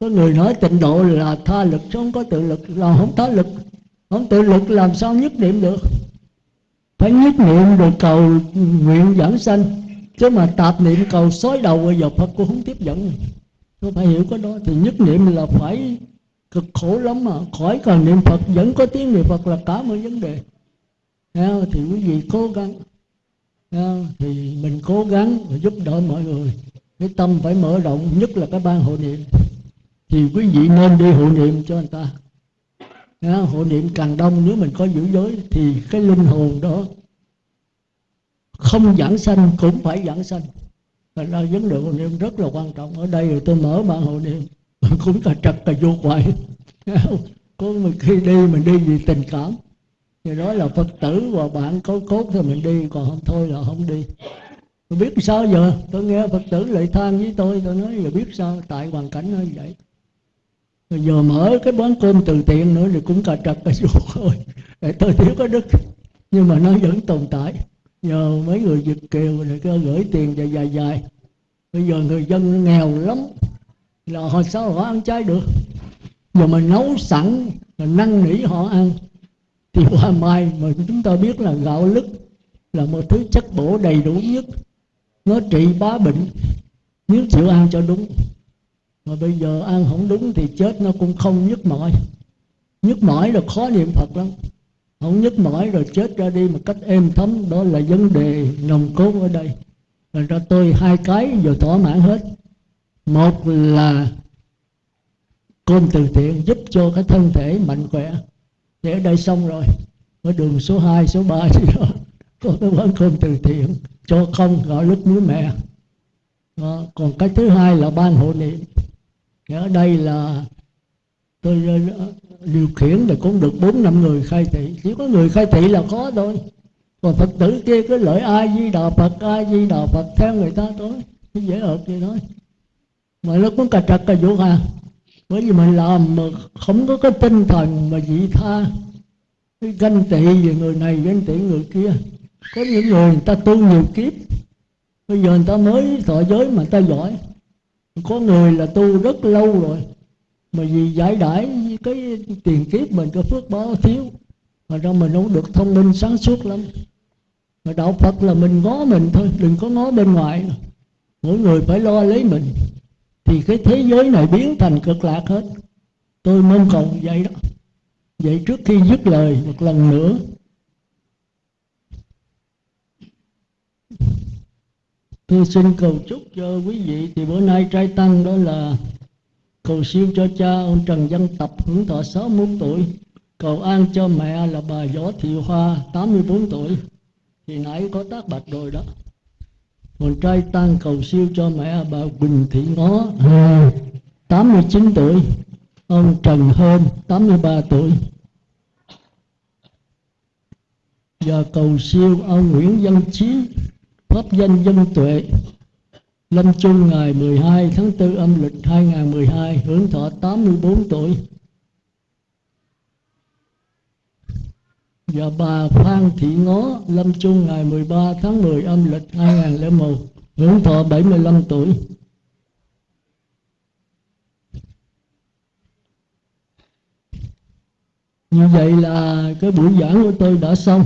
Speaker 1: Có người nói tịnh độ là tha lực, chứ không có tự lực là không tha lực. Không tự lực làm sao nhất niệm được? Phải nhất niệm được cầu nguyện giảng sanh. Chứ mà tạp niệm cầu xói đầu bây giờ phật cũng không tiếp dẫn. Tôi phải hiểu cái đó, thì nhất niệm là phải cực khổ lắm mà. Khỏi cần niệm phật, vẫn có tiếng niệm phật là cả một vấn đề. Thì quý vị cố gắng thì mình cố gắng giúp đỡ mọi người. Cái tâm phải mở rộng nhất là cái ban hộ niệm. Thì quý vị nên đi hộ niệm cho người ta. À, hộ niệm càng đông nếu mình có giữ giới thì cái linh hồn đó không giảng sanh cũng phải giảng sanh. Thành ra vấn đề hộ niệm rất là quan trọng. Ở đây tôi mở ban hộ niệm <laughs> Cũng cả trật cả vô quậy <laughs> Có khi đi mình đi vì tình cảm thì đó là phật tử và bạn có cốt thì mình đi, còn không thôi là không đi. Tôi biết sao giờ? Tôi nghe phật tử lại than với tôi tôi nói giờ biết sao? Tại hoàn cảnh như vậy. Rồi giờ mở cái quán cơm từ thiện nữa thì cũng cà trật cái ruột thôi để tôi thiếu có đức. Nhưng mà nó vẫn tồn tại. Nhờ mấy người việt kiều này cứ gửi tiền dài dài dài. Bây giờ người dân nghèo lắm. Là họ sao họ ăn chay được? Giờ mình nấu sẵn là năn nỉ họ ăn thì hoa mai mà chúng ta biết là gạo lứt là một thứ chất bổ đầy đủ nhất. Nó trị bá bệnh, nếu chịu ăn cho đúng. Mà bây giờ ăn không đúng thì chết nó cũng không nhức mỏi. Nhức mỏi là khó niệm phật lắm. Không nhức mỏi rồi chết ra đi một cách êm thấm, đó là vấn đề nồng cốt ở đây. Thành ra tôi hai cái giờ thỏa mãn hết. Một là côn từ thiện giúp cho cái thân thể mạnh khỏe để đây xong rồi ở đường số 2, số 3 gì đó có cái quán cơm từ thiện cho không gọi lúc núi mẹ. Đó. còn cái thứ hai là ban hộ niệm. Thì ở đây là tôi ờ, điều khiển thì cũng được bốn năm người khai thị. Chỉ có người khai thị là có thôi. Còn phật tử kia cứ lợi ai di đà phật ai di đà phật theo người ta thôi. Dễ ợt vậy thôi. Mà nó cũng cà trật cà vũ hà bởi vì mình làm mà không có cái tinh thần mà vị tha. Cái ganh tị về người này, ganh tị người kia. Có những người người ta tu nhiều kiếp. Bây giờ người ta mới thọ giới mà người ta giỏi. Có người là tu rất lâu rồi. Mà vì giải đãi cái tiền kiếp mình có phước báo thiếu. Mà ra mình không được thông minh sáng suốt lắm. Mà đạo phật là mình ngó mình thôi, đừng có ngó bên ngoài mỗi người phải lo lấy mình thì cái thế giới này biến thành cực lạc hết. Tôi mong cầu vậy đó. Vậy trước khi dứt lời, một lần nữa. Tôi xin cầu chúc cho quý vị. Thì bữa nay trai tăng đó là cầu siêu cho cha, ông Trần Văn Tập, hưởng thọ 61 tuổi. Cầu an cho mẹ là bà Võ Thị Hoa 84 tuổi. Thì nãy có tác bạch rồi đó còn trai tăng cầu siêu cho mẹ bà Quỳnh Thị Ngó. 89 tuổi. Ông Trần Hơn 83 tuổi. Và cầu siêu ông Nguyễn Văn Chí pháp danh dân tuệ. Lâm chung ngày 12 tháng 4 âm lịch 2012 hưởng thọ 84 tuổi và bà Phan Thị Ngó, lâm chung ngày 13 tháng 10 âm lịch 2001 hưởng thọ 75 tuổi. Như vậy là cái buổi giảng của tôi đã xong.